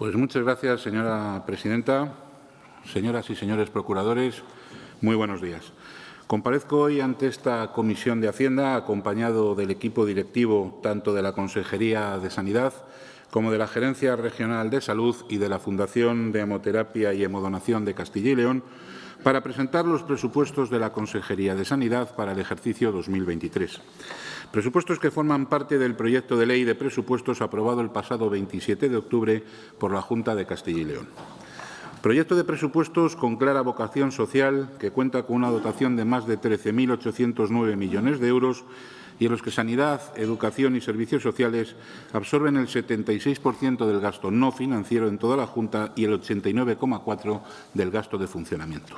Pues muchas gracias, señora presidenta. Señoras y señores procuradores, muy buenos días. Comparezco hoy ante esta Comisión de Hacienda acompañado del equipo directivo tanto de la Consejería de Sanidad como de la Gerencia Regional de Salud y de la Fundación de Hemoterapia y Hemodonación de Castilla y León para presentar los presupuestos de la Consejería de Sanidad para el ejercicio 2023. Presupuestos que forman parte del proyecto de ley de presupuestos aprobado el pasado 27 de octubre por la Junta de Castilla y León. Proyecto de presupuestos con clara vocación social que cuenta con una dotación de más de 13.809 millones de euros y en los que sanidad, educación y servicios sociales absorben el 76% del gasto no financiero en toda la Junta y el 89,4% del gasto de funcionamiento.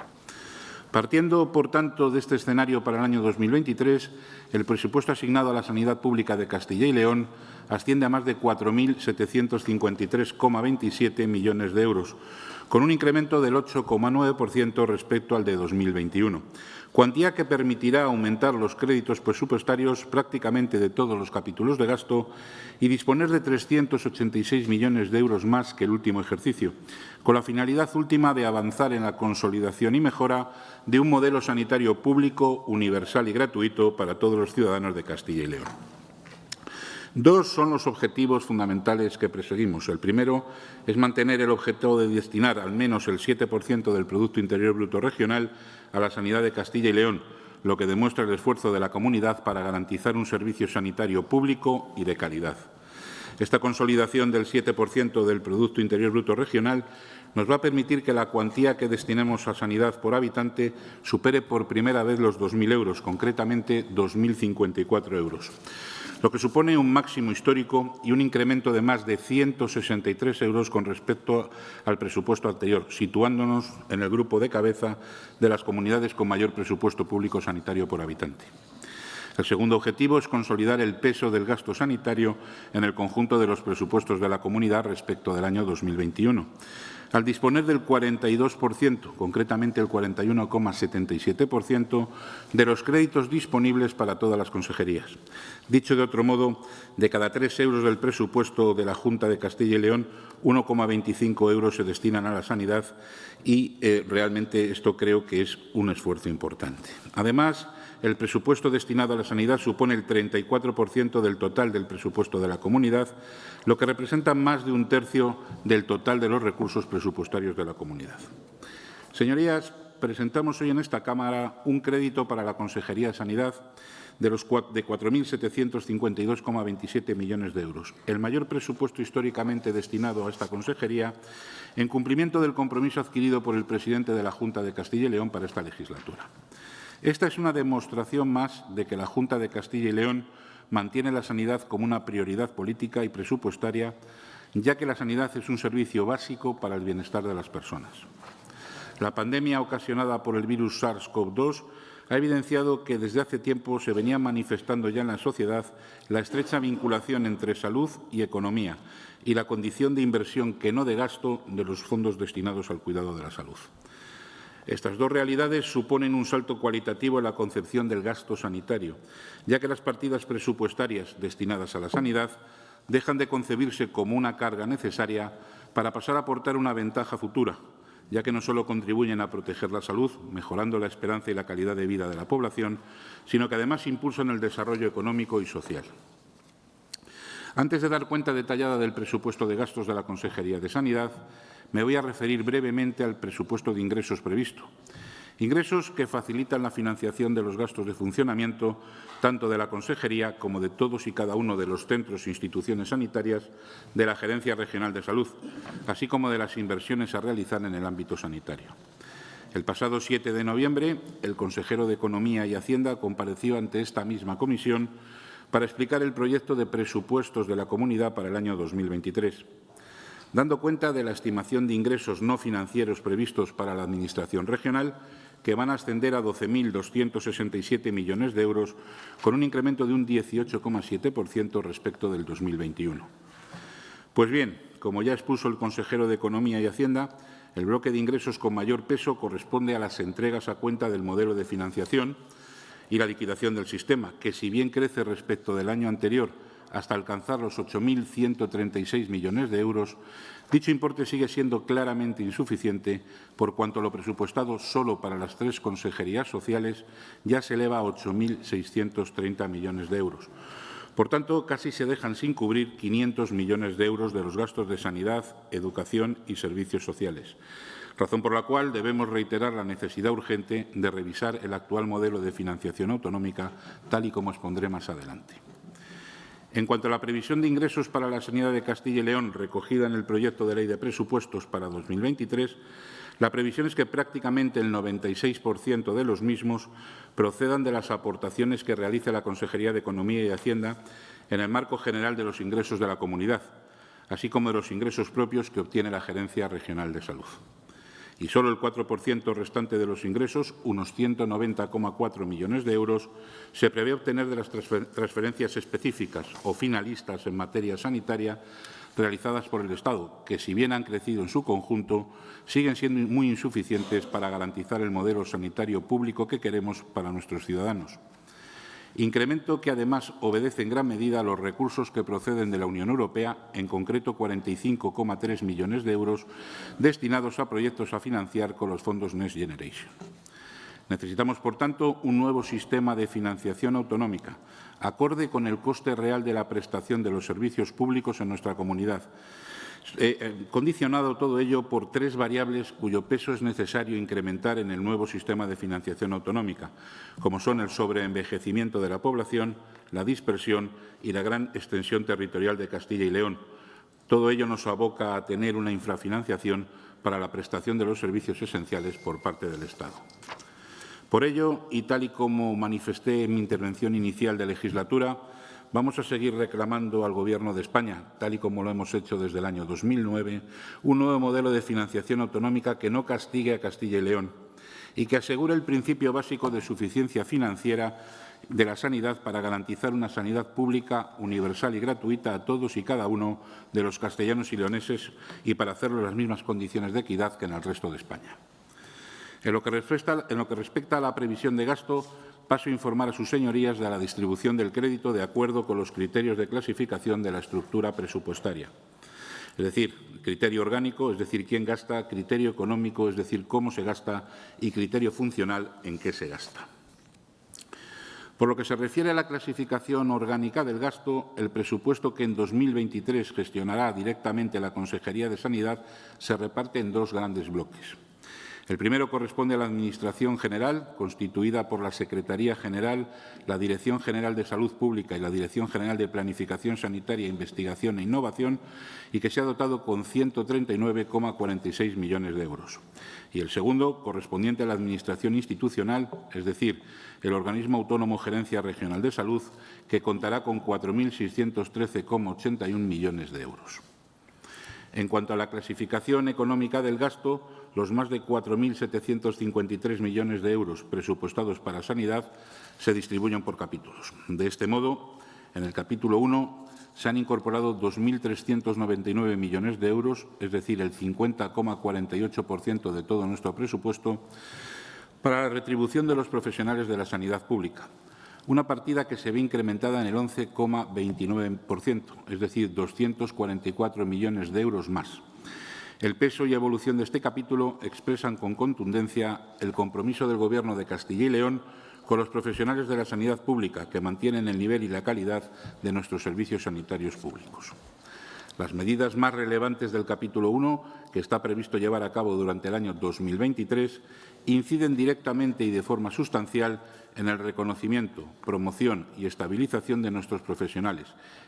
Partiendo, por tanto, de este escenario para el año 2023, el presupuesto asignado a la sanidad pública de Castilla y León asciende a más de 4.753,27 millones de euros, con un incremento del 8,9% respecto al de 2021, cuantía que permitirá aumentar los créditos presupuestarios prácticamente de todos los capítulos de gasto y disponer de 386 millones de euros más que el último ejercicio, con la finalidad última de avanzar en la consolidación y mejora de un modelo sanitario público, universal y gratuito para todos los ciudadanos de Castilla y León. Dos son los objetivos fundamentales que perseguimos. El primero es mantener el objetivo de destinar al menos el 7% del Producto Interior Bruto Regional a la sanidad de Castilla y León, lo que demuestra el esfuerzo de la comunidad para garantizar un servicio sanitario público y de calidad. Esta consolidación del 7% del Producto Interior Bruto Regional nos va a permitir que la cuantía que destinemos a sanidad por habitante supere por primera vez los 2.000 euros, concretamente 2.054 euros lo que supone un máximo histórico y un incremento de más de 163 euros con respecto al presupuesto anterior, situándonos en el grupo de cabeza de las comunidades con mayor presupuesto público sanitario por habitante. El segundo objetivo es consolidar el peso del gasto sanitario en el conjunto de los presupuestos de la comunidad respecto del año 2021 al disponer del 42%, concretamente el 41,77% de los créditos disponibles para todas las consejerías. Dicho de otro modo, de cada tres euros del presupuesto de la Junta de Castilla y León, 1,25 euros se destinan a la sanidad y eh, realmente esto creo que es un esfuerzo importante. Además, el presupuesto destinado a la sanidad supone el 34% del total del presupuesto de la comunidad, lo que representa más de un tercio del total de los recursos presupuestarios de la comunidad. Señorías, presentamos hoy en esta Cámara un crédito para la Consejería de Sanidad de, los de 4.752,27 millones de euros, el mayor presupuesto históricamente destinado a esta consejería en cumplimiento del compromiso adquirido por el presidente de la Junta de Castilla y León para esta legislatura. Esta es una demostración más de que la Junta de Castilla y León mantiene la sanidad como una prioridad política y presupuestaria, ya que la sanidad es un servicio básico para el bienestar de las personas. La pandemia ocasionada por el virus SARS-CoV-2 ha evidenciado que desde hace tiempo se venía manifestando ya en la sociedad la estrecha vinculación entre salud y economía y la condición de inversión que no de gasto de los fondos destinados al cuidado de la salud. Estas dos realidades suponen un salto cualitativo en la concepción del gasto sanitario, ya que las partidas presupuestarias destinadas a la sanidad dejan de concebirse como una carga necesaria para pasar a aportar una ventaja futura, ya que no solo contribuyen a proteger la salud, mejorando la esperanza y la calidad de vida de la población, sino que además impulsan el desarrollo económico y social. Antes de dar cuenta detallada del presupuesto de gastos de la Consejería de Sanidad, me voy a referir brevemente al presupuesto de ingresos previsto. Ingresos que facilitan la financiación de los gastos de funcionamiento tanto de la Consejería como de todos y cada uno de los centros e instituciones sanitarias de la Gerencia Regional de Salud, así como de las inversiones a realizar en el ámbito sanitario. El pasado 7 de noviembre, el consejero de Economía y Hacienda compareció ante esta misma comisión para explicar el proyecto de presupuestos de la comunidad para el año 2023 dando cuenta de la estimación de ingresos no financieros previstos para la Administración regional, que van a ascender a 12.267 millones de euros, con un incremento de un 18,7% respecto del 2021. Pues bien, como ya expuso el consejero de Economía y Hacienda, el bloque de ingresos con mayor peso corresponde a las entregas a cuenta del modelo de financiación y la liquidación del sistema, que si bien crece respecto del año anterior hasta alcanzar los 8.136 millones de euros, dicho importe sigue siendo claramente insuficiente por cuanto lo presupuestado solo para las tres consejerías sociales ya se eleva a 8.630 millones de euros. Por tanto, casi se dejan sin cubrir 500 millones de euros de los gastos de sanidad, educación y servicios sociales razón por la cual debemos reiterar la necesidad urgente de revisar el actual modelo de financiación autonómica, tal y como expondré más adelante. En cuanto a la previsión de ingresos para la sanidad de Castilla y León recogida en el proyecto de ley de presupuestos para 2023, la previsión es que prácticamente el 96% de los mismos procedan de las aportaciones que realice la Consejería de Economía y Hacienda en el marco general de los ingresos de la comunidad, así como de los ingresos propios que obtiene la Gerencia Regional de Salud. Y solo el 4% restante de los ingresos, unos 190,4 millones de euros, se prevé obtener de las transferencias específicas o finalistas en materia sanitaria realizadas por el Estado, que, si bien han crecido en su conjunto, siguen siendo muy insuficientes para garantizar el modelo sanitario público que queremos para nuestros ciudadanos. Incremento que, además, obedece en gran medida a los recursos que proceden de la Unión Europea, en concreto 45,3 millones de euros destinados a proyectos a financiar con los fondos Next Generation. Necesitamos, por tanto, un nuevo sistema de financiación autonómica, acorde con el coste real de la prestación de los servicios públicos en nuestra comunidad, eh, eh, condicionado todo ello por tres variables cuyo peso es necesario incrementar en el nuevo sistema de financiación autonómica, como son el sobreenvejecimiento de la población, la dispersión y la gran extensión territorial de Castilla y León. Todo ello nos aboca a tener una infrafinanciación para la prestación de los servicios esenciales por parte del Estado. Por ello, y tal y como manifesté en mi intervención inicial de legislatura, Vamos a seguir reclamando al Gobierno de España, tal y como lo hemos hecho desde el año 2009, un nuevo modelo de financiación autonómica que no castigue a Castilla y León y que asegure el principio básico de suficiencia financiera de la sanidad para garantizar una sanidad pública, universal y gratuita a todos y cada uno de los castellanos y leoneses y para hacerlo en las mismas condiciones de equidad que en el resto de España. En lo que respecta, a la previsión de gasto, paso a informar a sus señorías de la distribución del crédito de acuerdo con los criterios de clasificación de la estructura presupuestaria. Es decir, criterio orgánico, es decir, quién gasta, criterio económico, es decir, cómo se gasta, y criterio funcional, en qué se gasta. Por lo que se refiere a la clasificación orgánica del gasto, el presupuesto que en 2023 gestionará directamente la Consejería de Sanidad se reparte en dos grandes bloques. El primero corresponde a la Administración General, constituida por la Secretaría General, la Dirección General de Salud Pública y la Dirección General de Planificación Sanitaria, Investigación e Innovación, y que se ha dotado con 139,46 millones de euros. Y el segundo, correspondiente a la Administración Institucional, es decir, el Organismo Autónomo Gerencia Regional de Salud, que contará con 4.613,81 millones de euros. En cuanto a la clasificación económica del gasto, los más de 4.753 millones de euros presupuestados para sanidad se distribuyen por capítulos. De este modo, en el capítulo 1 se han incorporado 2.399 millones de euros, es decir, el 50,48% de todo nuestro presupuesto, para la retribución de los profesionales de la sanidad pública, una partida que se ve incrementada en el 11,29%, es decir, 244 millones de euros más. El peso y evolución de este capítulo expresan con contundencia el compromiso del Gobierno de Castilla y León con los profesionales de la sanidad pública que mantienen el nivel y la calidad de nuestros servicios sanitarios públicos. Las medidas más relevantes del capítulo 1, que está previsto llevar a cabo durante el año 2023, inciden directamente y de forma sustancial en el reconocimiento, promoción y estabilización de nuestros profesionales,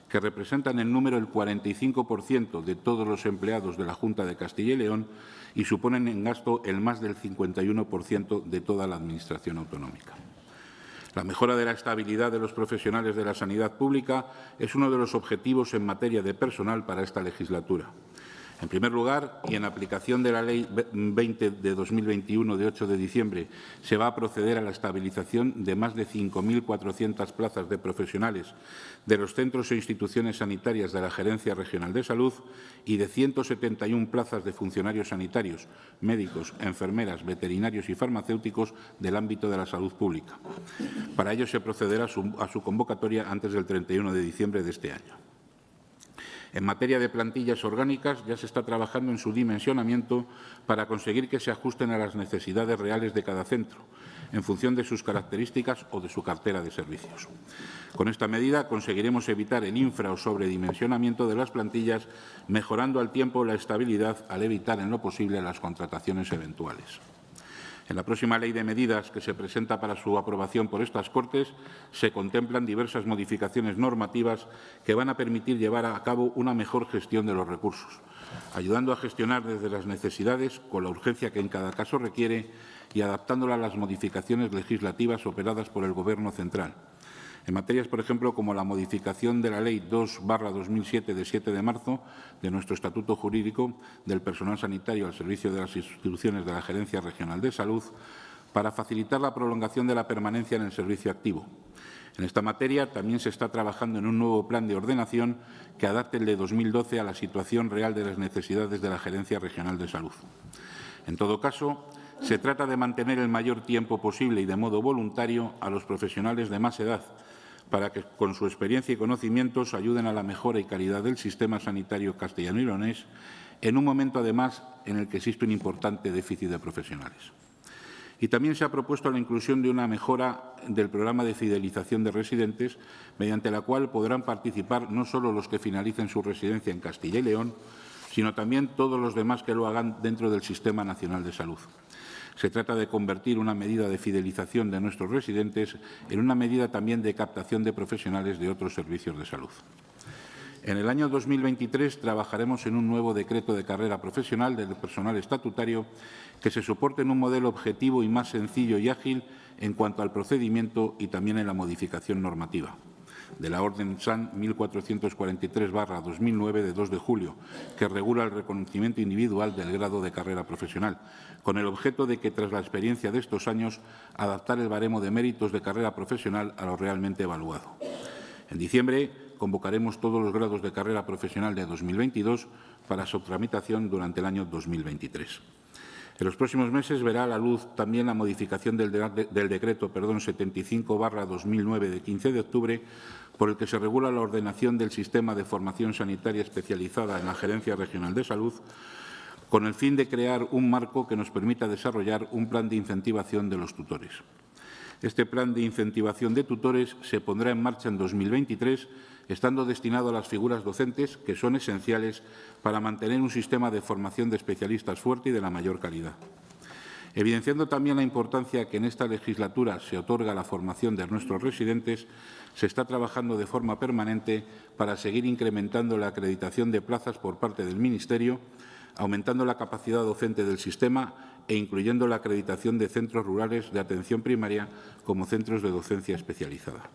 que representan en número el 45% de todos los empleados de la Junta de Castilla y León y suponen en gasto el más del 51% de toda la Administración autonómica. La mejora de la estabilidad de los profesionales de la sanidad pública es uno de los objetivos en materia de personal para esta legislatura. En primer lugar, y en aplicación de la Ley 20 de 2021 de 8 de diciembre, se va a proceder a la estabilización de más de 5.400 plazas de profesionales de los centros e instituciones sanitarias de la Gerencia Regional de Salud y de 171 plazas de funcionarios sanitarios, médicos, enfermeras, veterinarios y farmacéuticos del ámbito de la salud pública. Para ello se procederá a su, a su convocatoria antes del 31 de diciembre de este año. En materia de plantillas orgánicas, ya se está trabajando en su dimensionamiento para conseguir que se ajusten a las necesidades reales de cada centro, en función de sus características o de su cartera de servicios. Con esta medida conseguiremos evitar el infra o sobredimensionamiento de las plantillas, mejorando al tiempo la estabilidad al evitar en lo posible las contrataciones eventuales. En la próxima Ley de Medidas que se presenta para su aprobación por estas Cortes se contemplan diversas modificaciones normativas que van a permitir llevar a cabo una mejor gestión de los recursos, ayudando a gestionar desde las necesidades con la urgencia que en cada caso requiere y adaptándola a las modificaciones legislativas operadas por el Gobierno central en materias, por ejemplo, como la modificación de la Ley 2-2007 de 7 de marzo de nuestro Estatuto Jurídico del Personal Sanitario al servicio de las instituciones de la Gerencia Regional de Salud para facilitar la prolongación de la permanencia en el servicio activo. En esta materia también se está trabajando en un nuevo plan de ordenación que adapte el de 2012 a la situación real de las necesidades de la Gerencia Regional de Salud. En todo caso, se trata de mantener el mayor tiempo posible y de modo voluntario a los profesionales de más edad, para que con su experiencia y conocimientos ayuden a la mejora y calidad del sistema sanitario castellano y leonés, en un momento, además, en el que existe un importante déficit de profesionales. Y también se ha propuesto la inclusión de una mejora del programa de fidelización de residentes, mediante la cual podrán participar no solo los que finalicen su residencia en Castilla y León, sino también todos los demás que lo hagan dentro del Sistema Nacional de Salud. Se trata de convertir una medida de fidelización de nuestros residentes en una medida también de captación de profesionales de otros servicios de salud. En el año 2023 trabajaremos en un nuevo decreto de carrera profesional del personal estatutario que se soporte en un modelo objetivo y más sencillo y ágil en cuanto al procedimiento y también en la modificación normativa de la Orden SAN 1443-2009 de 2 de julio, que regula el reconocimiento individual del grado de carrera profesional, con el objeto de que, tras la experiencia de estos años, adaptar el baremo de méritos de carrera profesional a lo realmente evaluado. En diciembre convocaremos todos los grados de carrera profesional de 2022 para su tramitación durante el año 2023. En los próximos meses verá a la luz también la modificación del, de, del decreto 75-2009 de 15 de octubre por el que se regula la ordenación del sistema de formación sanitaria especializada en la Gerencia Regional de Salud con el fin de crear un marco que nos permita desarrollar un plan de incentivación de los tutores. Este plan de incentivación de tutores se pondrá en marcha en 2023 estando destinado a las figuras docentes que son esenciales para mantener un sistema de formación de especialistas fuerte y de la mayor calidad. Evidenciando también la importancia que en esta legislatura se otorga a la formación de nuestros residentes, se está trabajando de forma permanente para seguir incrementando la acreditación de plazas por parte del Ministerio, aumentando la capacidad docente del sistema e incluyendo la acreditación de centros rurales de atención primaria como centros de docencia especializada.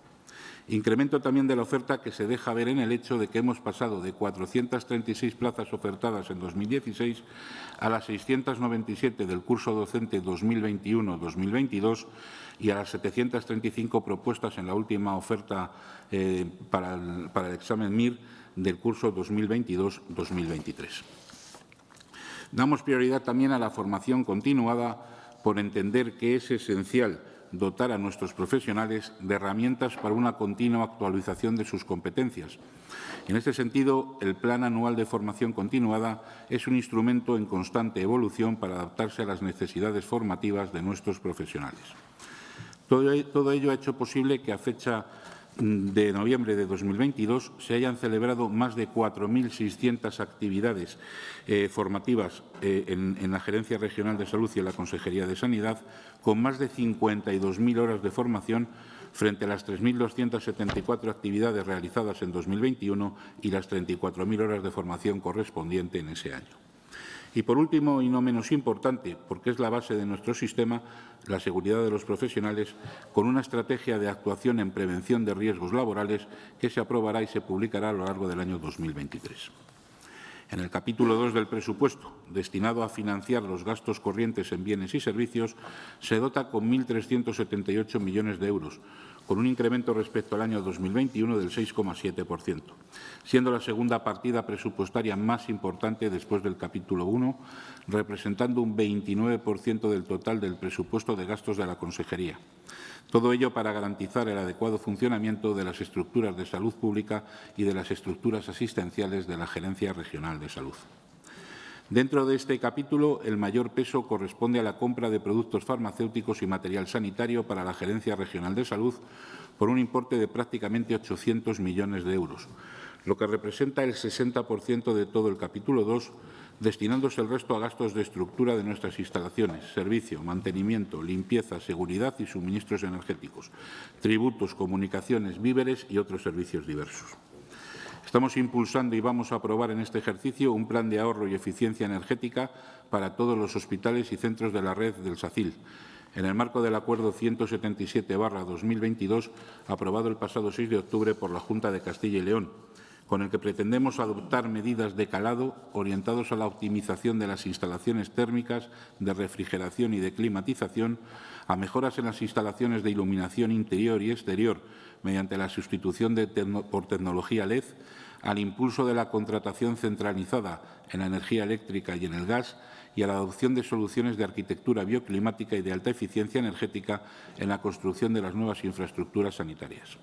Incremento también de la oferta que se deja ver en el hecho de que hemos pasado de 436 plazas ofertadas en 2016 a las 697 del curso docente 2021-2022 y a las 735 propuestas en la última oferta eh, para, el, para el examen MIR del curso 2022-2023. Damos prioridad también a la formación continuada por entender que es esencial dotar a nuestros profesionales de herramientas para una continua actualización de sus competencias. En este sentido, el Plan Anual de Formación Continuada es un instrumento en constante evolución para adaptarse a las necesidades formativas de nuestros profesionales. Todo ello ha hecho posible que a fecha de noviembre de 2022 se hayan celebrado más de 4.600 actividades eh, formativas eh, en, en, la Gerencia Regional de Salud y en la Consejería de Sanidad, con más de 52.000 horas de formación frente a las 3.274 actividades realizadas en 2021 y las 34.000 horas de formación correspondiente en ese año. Y, por último, y no menos importante, porque es la base de nuestro sistema, la seguridad de los profesionales, con una estrategia de actuación en prevención de riesgos laborales que se aprobará y se publicará a lo largo del año 2023. En el capítulo 2 del presupuesto, destinado a financiar los gastos corrientes en bienes y servicios, se dota con 1.378 millones de euros, con un incremento respecto al año 2021 del 6,7%, siendo la segunda partida presupuestaria más importante después del capítulo 1, representando un 29% del total del presupuesto de gastos de la Consejería. Todo ello para garantizar el adecuado funcionamiento de las estructuras de salud pública y de las estructuras asistenciales de la Gerencia Regional de Salud. Dentro de este capítulo, el mayor peso corresponde a la compra de productos farmacéuticos y material sanitario para la Gerencia Regional de Salud por un importe de prácticamente 800 millones de euros, lo que representa el 60% de todo el capítulo 2, destinándose el resto a gastos de estructura de nuestras instalaciones, servicio, mantenimiento, limpieza, seguridad y suministros energéticos, tributos, comunicaciones, víveres y otros servicios diversos. Estamos impulsando y vamos a aprobar en este ejercicio un plan de ahorro y eficiencia energética para todos los hospitales y centros de la red del SACIL, en el marco del Acuerdo 177-2022, aprobado el pasado 6 de octubre por la Junta de Castilla y León, con el que pretendemos adoptar medidas de calado orientados a la optimización de las instalaciones térmicas, de refrigeración y de climatización, a mejoras en las instalaciones de iluminación interior y exterior mediante la sustitución por tecnología LED, al impulso de la contratación centralizada en la energía eléctrica y en el gas y a la adopción de soluciones de arquitectura bioclimática y de alta eficiencia energética en la construcción de las nuevas infraestructuras sanitarias.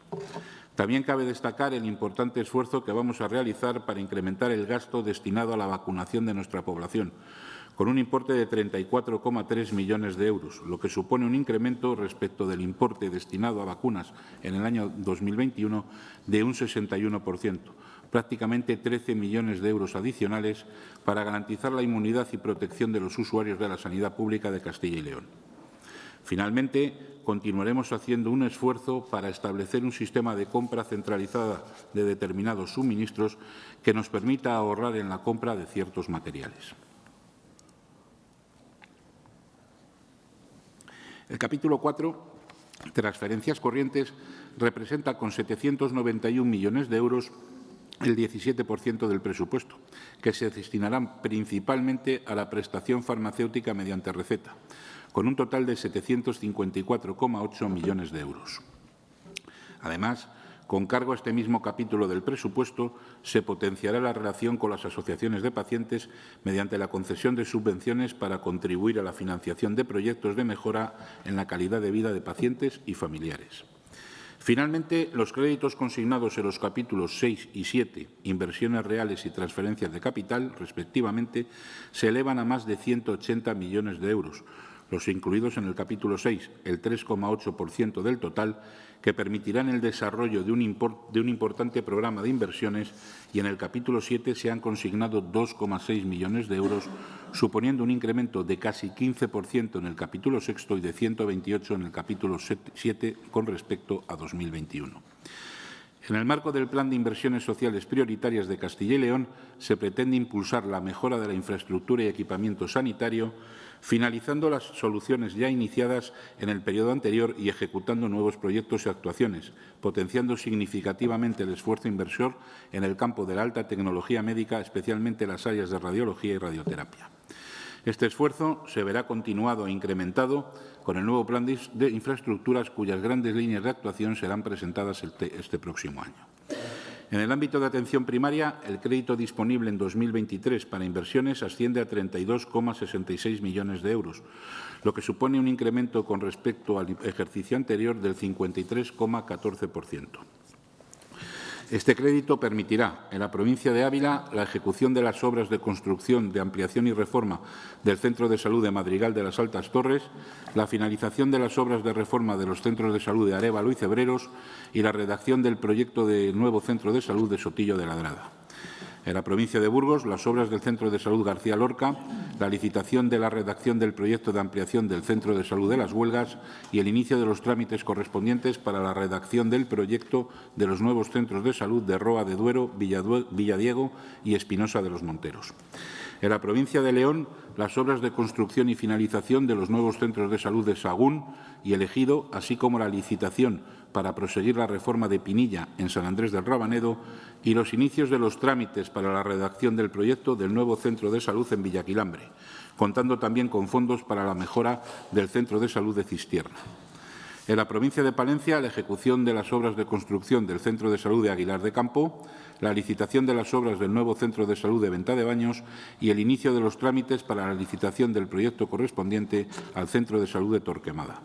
También cabe destacar el importante esfuerzo que vamos a realizar para incrementar el gasto destinado a la vacunación de nuestra población, con un importe de 34,3 millones de euros, lo que supone un incremento respecto del importe destinado a vacunas en el año 2021 de un 61%, prácticamente 13 millones de euros adicionales para garantizar la inmunidad y protección de los usuarios de la sanidad pública de Castilla y León. Finalmente, continuaremos haciendo un esfuerzo para establecer un sistema de compra centralizada de determinados suministros que nos permita ahorrar en la compra de ciertos materiales. El capítulo 4, transferencias corrientes, representa con 791 millones de euros el 17% del presupuesto, que se destinarán principalmente a la prestación farmacéutica mediante receta, con un total de 754,8 millones de euros. Además, con cargo a este mismo capítulo del presupuesto, se potenciará la relación con las asociaciones de pacientes mediante la concesión de subvenciones para contribuir a la financiación de proyectos de mejora en la calidad de vida de pacientes y familiares. Finalmente, los créditos consignados en los capítulos 6 y 7, inversiones reales y transferencias de capital, respectivamente, se elevan a más de 180 millones de euros, los incluidos en el capítulo 6, el 3,8% del total, que permitirán el desarrollo de un, importante programa de inversiones y en el capítulo 7 se han consignado 2,6 millones de euros, suponiendo un incremento de casi 15% en el capítulo 6 y de 128 en el capítulo 7 con respecto a 2021. En el marco del Plan de Inversiones Sociales Prioritarias de Castilla y León se pretende impulsar la mejora de la infraestructura y equipamiento sanitario, finalizando las soluciones ya iniciadas en el periodo anterior y ejecutando nuevos proyectos y actuaciones, potenciando significativamente el esfuerzo inversor en el campo de la alta tecnología médica, especialmente las áreas de radiología y radioterapia. Este esfuerzo se verá continuado e incrementado con el nuevo plan de infraestructuras cuyas grandes líneas de actuación serán presentadas este, próximo año. En el ámbito de atención primaria, el crédito disponible en 2023 para inversiones asciende a 32,66 millones de euros, lo que supone un incremento con respecto al ejercicio anterior del 53,14%. Este crédito permitirá en la provincia de Ávila la ejecución de las obras de construcción, de ampliación y reforma del Centro de Salud de Madrigal de las Altas Torres, la finalización de las obras de reforma de los centros de salud de Arevalo y Cebreros y la redacción del proyecto de nuevo Centro de Salud de Sotillo de Ladrada. En la provincia de Burgos, las obras del Centro de Salud García Lorca la licitación de la redacción del proyecto de ampliación del Centro de Salud de las Huelgas y el inicio de los trámites correspondientes para la redacción del proyecto de los nuevos centros de salud de Roa de Duero, Villadiego y Espinosa de los Monteros. En la provincia de León, las obras de construcción y finalización de los nuevos centros de salud de Sagún y Elegido, así como la licitación para proseguir la reforma de Pinilla en San Andrés del Rabanedo y los inicios de los trámites para la redacción del proyecto del nuevo centro de salud en Villaquilambre, contando también con fondos para la mejora del centro de salud de Cistierna. En la provincia de Palencia, la ejecución de las obras de construcción del Centro de Salud de Aguilar de Campo, la licitación de las obras del nuevo Centro de Salud de Venta de Baños y el inicio de los trámites para la licitación del proyecto correspondiente al Centro de Salud de Torquemada.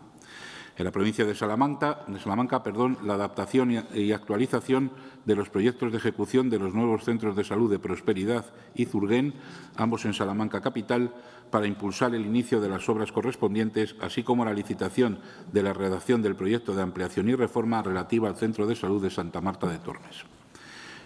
En la provincia de Salamanca, Salamanca perdón, la adaptación y actualización de los proyectos de ejecución de los nuevos centros de salud de Prosperidad y Zurguén, ambos en Salamanca capital, para impulsar el inicio de las obras correspondientes, así como la licitación de la redacción del proyecto de ampliación y reforma relativa al Centro de Salud de Santa Marta de Tormes.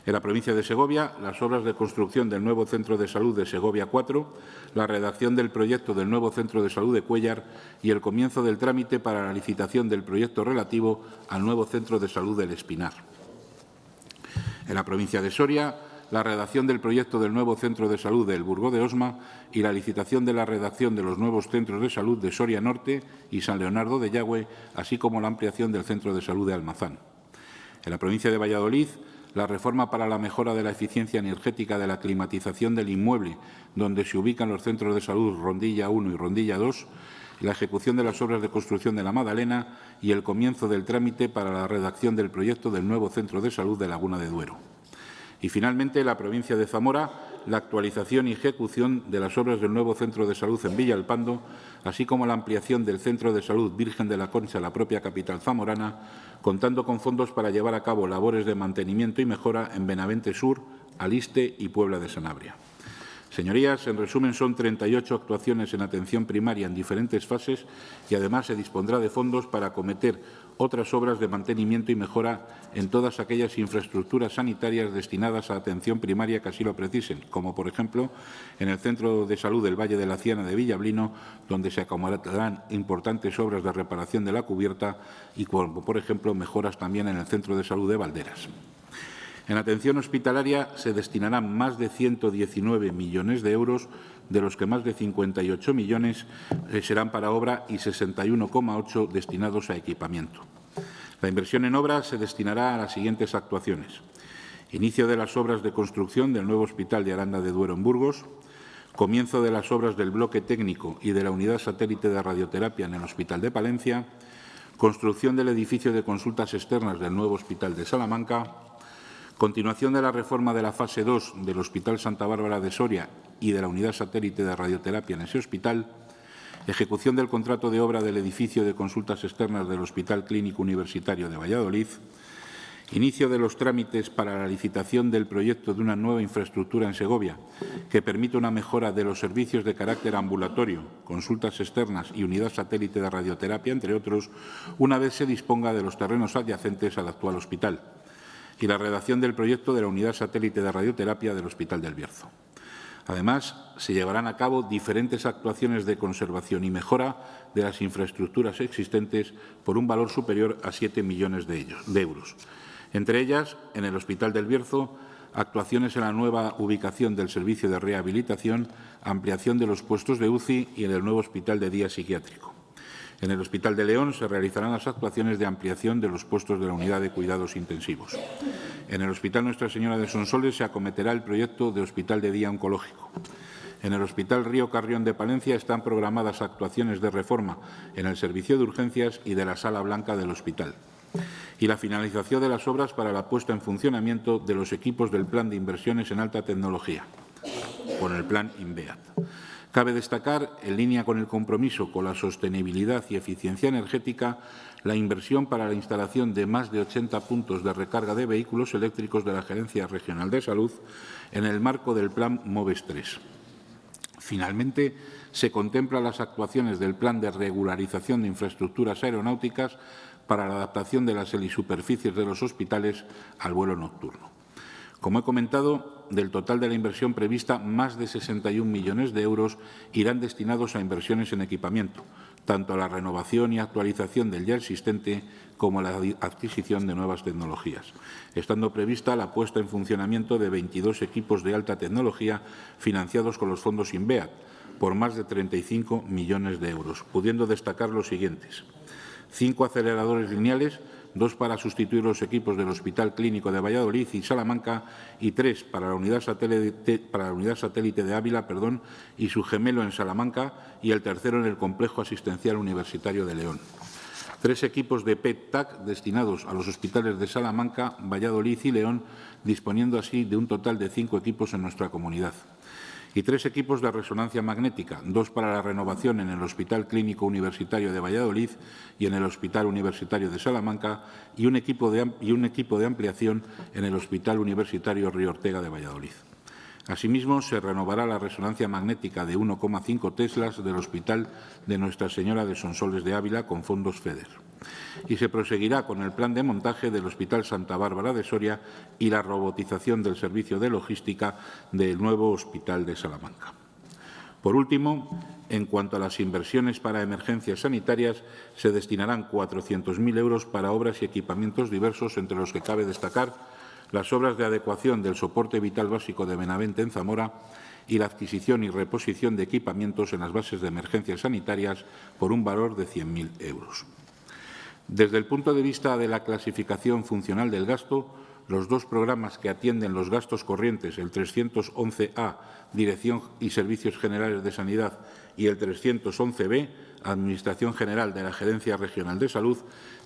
En la provincia de Segovia, las obras de construcción del nuevo Centro de Salud de Segovia 4, la redacción del proyecto del nuevo Centro de Salud de Cuellar y el comienzo del trámite para la licitación del proyecto relativo al nuevo Centro de Salud del Espinar. En la provincia de Soria, la redacción del proyecto del nuevo Centro de Salud del Burgo de Osma y la licitación de la redacción de los nuevos centros de salud de Soria Norte y San Leonardo de Yagüe, así como la ampliación del Centro de Salud de Almazán. En la provincia de Valladolid, la reforma para la mejora de la eficiencia energética de la climatización del inmueble, donde se ubican los centros de salud Rondilla 1 y Rondilla 2, la ejecución de las obras de construcción de la Madalena y el comienzo del trámite para la redacción del proyecto del nuevo Centro de Salud de Laguna de Duero. Y, finalmente, la provincia de Zamora, la actualización y ejecución de las obras del nuevo Centro de Salud en Villalpando, así como la ampliación del Centro de Salud Virgen de la Concha la propia capital zamorana, contando con fondos para llevar a cabo labores de mantenimiento y mejora en Benavente Sur, Aliste y Puebla de Sanabria. Señorías, en resumen, son 38 actuaciones en atención primaria en diferentes fases y, además, se dispondrá de fondos para acometer otras obras de mantenimiento y mejora en todas aquellas infraestructuras sanitarias destinadas a atención primaria que así lo precisen, como, por ejemplo, en el Centro de Salud del Valle de la Ciana de Villablino, donde se acomodarán importantes obras de reparación de la cubierta y, como, por ejemplo, mejoras también en el Centro de Salud de Valderas. En atención hospitalaria se destinarán más de 119 millones de euros, de los que más de 58 millones eh, serán para obra y 61,8 destinados a equipamiento. La inversión en obras se destinará a las siguientes actuaciones. Inicio de las obras de construcción del nuevo Hospital de Aranda de Duero en Burgos, comienzo de las obras del bloque técnico y de la unidad satélite de radioterapia en el Hospital de Palencia, construcción del edificio de consultas externas del nuevo Hospital de Salamanca, Continuación de la reforma de la fase 2 del Hospital Santa Bárbara de Soria y de la unidad satélite de radioterapia en ese hospital. Ejecución del contrato de obra del edificio de consultas externas del Hospital Clínico Universitario de Valladolid. Inicio de los trámites para la licitación del proyecto de una nueva infraestructura en Segovia que permita una mejora de los servicios de carácter ambulatorio, consultas externas y unidad satélite de radioterapia, entre otros, una vez se disponga de los terrenos adyacentes al actual hospital y la redacción del proyecto de la unidad satélite de radioterapia del Hospital del Bierzo. Además, se llevarán a cabo diferentes actuaciones de conservación y mejora de las infraestructuras existentes por un valor superior a 7 millones de, euros. Entre ellas, en el Hospital del Bierzo, actuaciones en la nueva ubicación del servicio de rehabilitación, ampliación de los puestos de UCI y en el nuevo Hospital de Día Psiquiátrico. En el Hospital de León se realizarán las actuaciones de ampliación de los puestos de la unidad de cuidados intensivos. En el Hospital Nuestra Señora de Sonsoles se acometerá el proyecto de Hospital de Día Oncológico. En el Hospital Río Carrión de Palencia están programadas actuaciones de reforma en el servicio de urgencias y de la sala blanca del hospital. Y la finalización de las obras para la puesta en funcionamiento de los equipos del Plan de Inversiones en Alta Tecnología, con el Plan INVEAT. Cabe destacar, en línea con el compromiso con la sostenibilidad y eficiencia energética, la inversión para la instalación de más de 80 puntos de recarga de vehículos eléctricos de la Gerencia Regional de Salud en el marco del Plan MOVES 3. Finalmente, se contemplan las actuaciones del Plan de Regularización de Infraestructuras Aeronáuticas para la adaptación de las helisuperficies de los hospitales al vuelo nocturno. Como he comentado, del total de la inversión prevista, más de 61 millones de euros irán destinados a inversiones en equipamiento, tanto a la renovación y actualización del ya existente como a la adquisición de nuevas tecnologías, estando prevista la puesta en funcionamiento de 22 equipos de alta tecnología financiados con los fondos INVEAT por más de 35 millones de euros, pudiendo destacar los siguientes. Cinco aceleradores lineales dos para sustituir los equipos del Hospital Clínico de Valladolid y Salamanca y tres para la unidad satélite, de Ávila perdón, y su gemelo en Salamanca y el tercero en el Complejo Asistencial Universitario de León. Tres equipos de PET-TAC destinados a los hospitales de Salamanca, Valladolid y León, disponiendo así de un total de cinco equipos en nuestra comunidad y tres equipos de resonancia magnética, dos para la renovación en el Hospital Clínico Universitario de Valladolid y en el Hospital Universitario de Salamanca y un equipo de, y un equipo de ampliación en el Hospital Universitario Río Ortega de Valladolid. Asimismo, se renovará la resonancia magnética de 1,5 teslas del Hospital de Nuestra Señora de Sonsoles de Ávila con fondos FEDER y se proseguirá con el plan de montaje del Hospital Santa Bárbara de Soria y la robotización del servicio de logística del nuevo Hospital de Salamanca. Por último, en cuanto a las inversiones para emergencias sanitarias, se destinarán 400.000 euros para obras y equipamientos diversos, entre los que cabe destacar las obras de adecuación del soporte vital básico de Benavente en Zamora y la adquisición y reposición de equipamientos en las bases de emergencias sanitarias por un valor de 100.000 euros. Desde el punto de vista de la clasificación funcional del gasto, los dos programas que atienden los gastos corrientes, el 311A, Dirección y Servicios Generales de Sanidad, y el 311B, Administración General de la Gerencia Regional de Salud,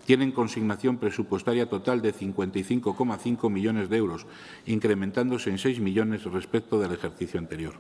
tienen consignación presupuestaria total de 55,5 millones de euros, incrementándose en 6 millones respecto del ejercicio anterior.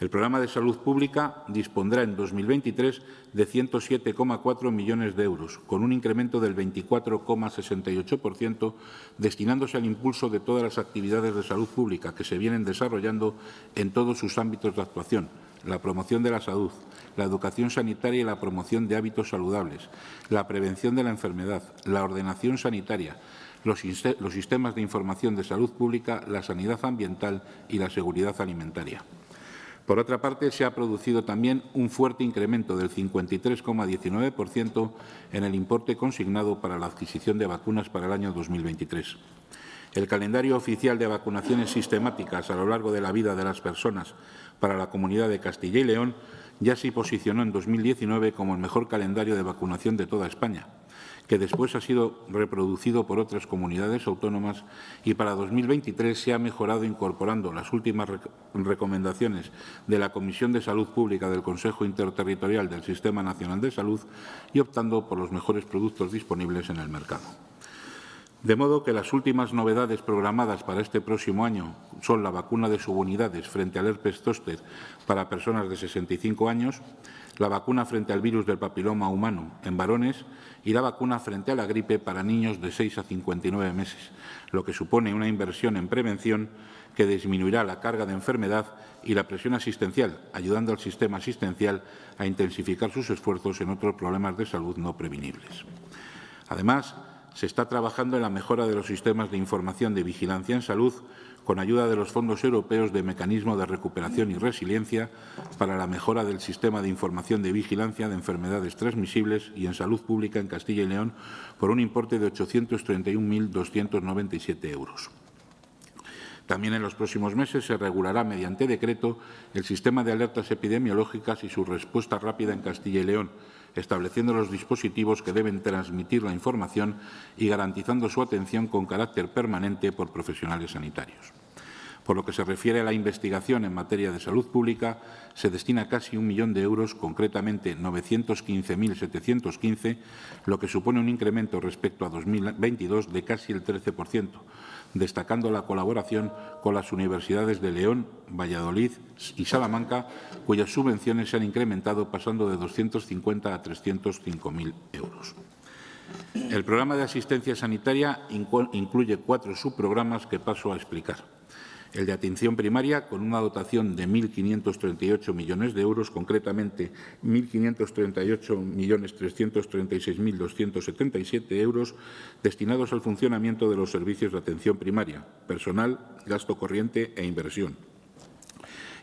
El programa de salud pública dispondrá en 2023 de 107,4 millones de euros, con un incremento del 24,68%, destinándose al impulso de todas las actividades de salud pública que se vienen desarrollando en todos sus ámbitos de actuación, la promoción de la salud, la educación sanitaria y la promoción de hábitos saludables, la prevención de la enfermedad, la ordenación sanitaria, los, sistemas de información de salud pública, la sanidad ambiental y la seguridad alimentaria. Por otra parte, se ha producido también un fuerte incremento del 53,19% en el importe consignado para la adquisición de vacunas para el año 2023. El calendario oficial de vacunaciones sistemáticas a lo largo de la vida de las personas para la comunidad de Castilla y León ya se posicionó en 2019 como el mejor calendario de vacunación de toda España que después ha sido reproducido por otras comunidades autónomas y para 2023 se ha mejorado incorporando las últimas recomendaciones de la Comisión de Salud Pública del Consejo Interterritorial del Sistema Nacional de Salud y optando por los mejores productos disponibles en el mercado. De modo que las últimas novedades programadas para este próximo año son la vacuna de subunidades frente al herpes zóster para personas de 65 años, la vacuna frente al virus del papiloma humano en varones y la vacuna frente a la gripe para niños de 6 a 59 meses, lo que supone una inversión en prevención que disminuirá la carga de enfermedad y la presión asistencial, ayudando al sistema asistencial a intensificar sus esfuerzos en otros problemas de salud no prevenibles. Además, se está trabajando en la mejora de los sistemas de información de vigilancia en salud con ayuda de los fondos europeos de Mecanismo de Recuperación y Resiliencia para la mejora del sistema de información de vigilancia de enfermedades transmisibles y en salud pública en Castilla y León por un importe de 831.297 euros. También en los próximos meses se regulará mediante decreto el sistema de alertas epidemiológicas y su respuesta rápida en Castilla y León, estableciendo los dispositivos que deben transmitir la información y garantizando su atención con carácter permanente por profesionales sanitarios. Por lo que se refiere a la investigación en materia de salud pública, se destina casi un millón de euros, concretamente 915.715, lo que supone un incremento respecto a 2022 de casi el 13%, destacando la colaboración con las universidades de León, Valladolid y Salamanca, cuyas subvenciones se han incrementado pasando de 250 a 305.000 euros. El programa de asistencia sanitaria incluye cuatro subprogramas que paso a explicar. El de atención primaria, con una dotación de 1.538 millones de euros, concretamente 1.538.336.277 euros, destinados al funcionamiento de los servicios de atención primaria, personal, gasto corriente e inversión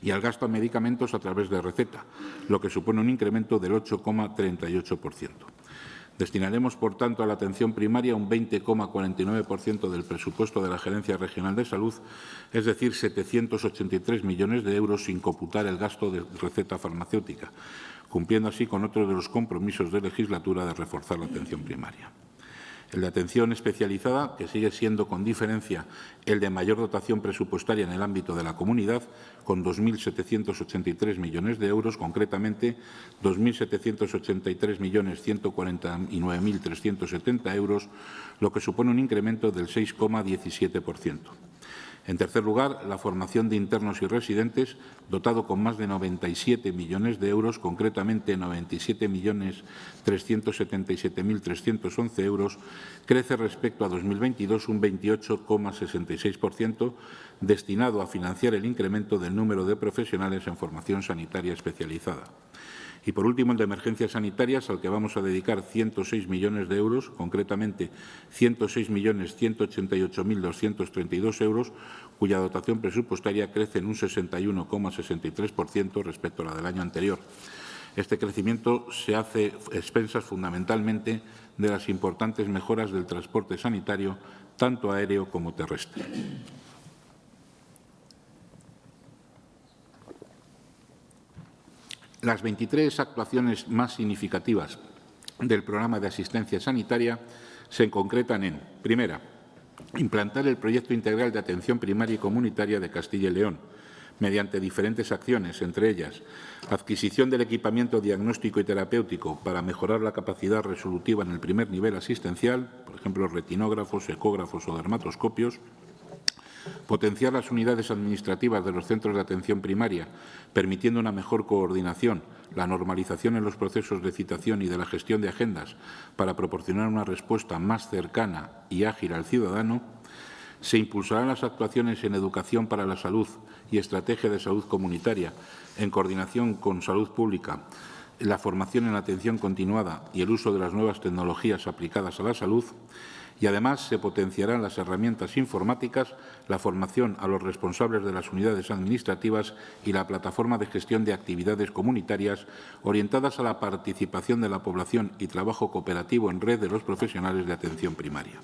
y al gasto en medicamentos a través de receta, lo que supone un incremento del 8,38%. Destinaremos, por tanto, a la atención primaria un 20,49% del presupuesto de la Gerencia Regional de Salud, es decir, 783 millones de euros sin computar el gasto de receta farmacéutica, cumpliendo así con otro de los compromisos de legislatura de reforzar la atención primaria el de atención especializada, que sigue siendo con diferencia el de mayor dotación presupuestaria en el ámbito de la comunidad, con 2.783 millones de euros, concretamente 2.783.149.370 euros, lo que supone un incremento del 6,17%. En tercer lugar, la formación de internos y residentes, dotado con más de 97 millones de euros, concretamente 97.377.311 euros, crece respecto a 2022 un 28,66%, destinado a financiar el incremento del número de profesionales en formación sanitaria especializada. Y, por último, el de emergencias sanitarias, al que vamos a dedicar 106 millones de euros, concretamente 106.188.232 euros, cuya dotación presupuestaria crece en un 61,63% respecto a la del año anterior. Este crecimiento se hace expensas fundamentalmente de las importantes mejoras del transporte sanitario, tanto aéreo como terrestre. Las 23 actuaciones más significativas del programa de asistencia sanitaria se concretan en, primera, implantar el proyecto integral de atención primaria y comunitaria de Castilla y León, mediante diferentes acciones, entre ellas adquisición del equipamiento diagnóstico y terapéutico para mejorar la capacidad resolutiva en el primer nivel asistencial, por ejemplo, retinógrafos, ecógrafos o dermatoscopios, potenciar las unidades administrativas de los centros de atención primaria, permitiendo una mejor coordinación, la normalización en los procesos de citación y de la gestión de agendas para proporcionar una respuesta más cercana y ágil al ciudadano, se impulsarán las actuaciones en educación para la salud y estrategia de salud comunitaria, en coordinación con salud pública, la formación en atención continuada y el uso de las nuevas tecnologías aplicadas a la salud, y además se potenciarán las herramientas informáticas, la formación a los responsables de las unidades administrativas y la plataforma de gestión de actividades comunitarias orientadas a la participación de la población y trabajo cooperativo en red de los profesionales de atención primaria.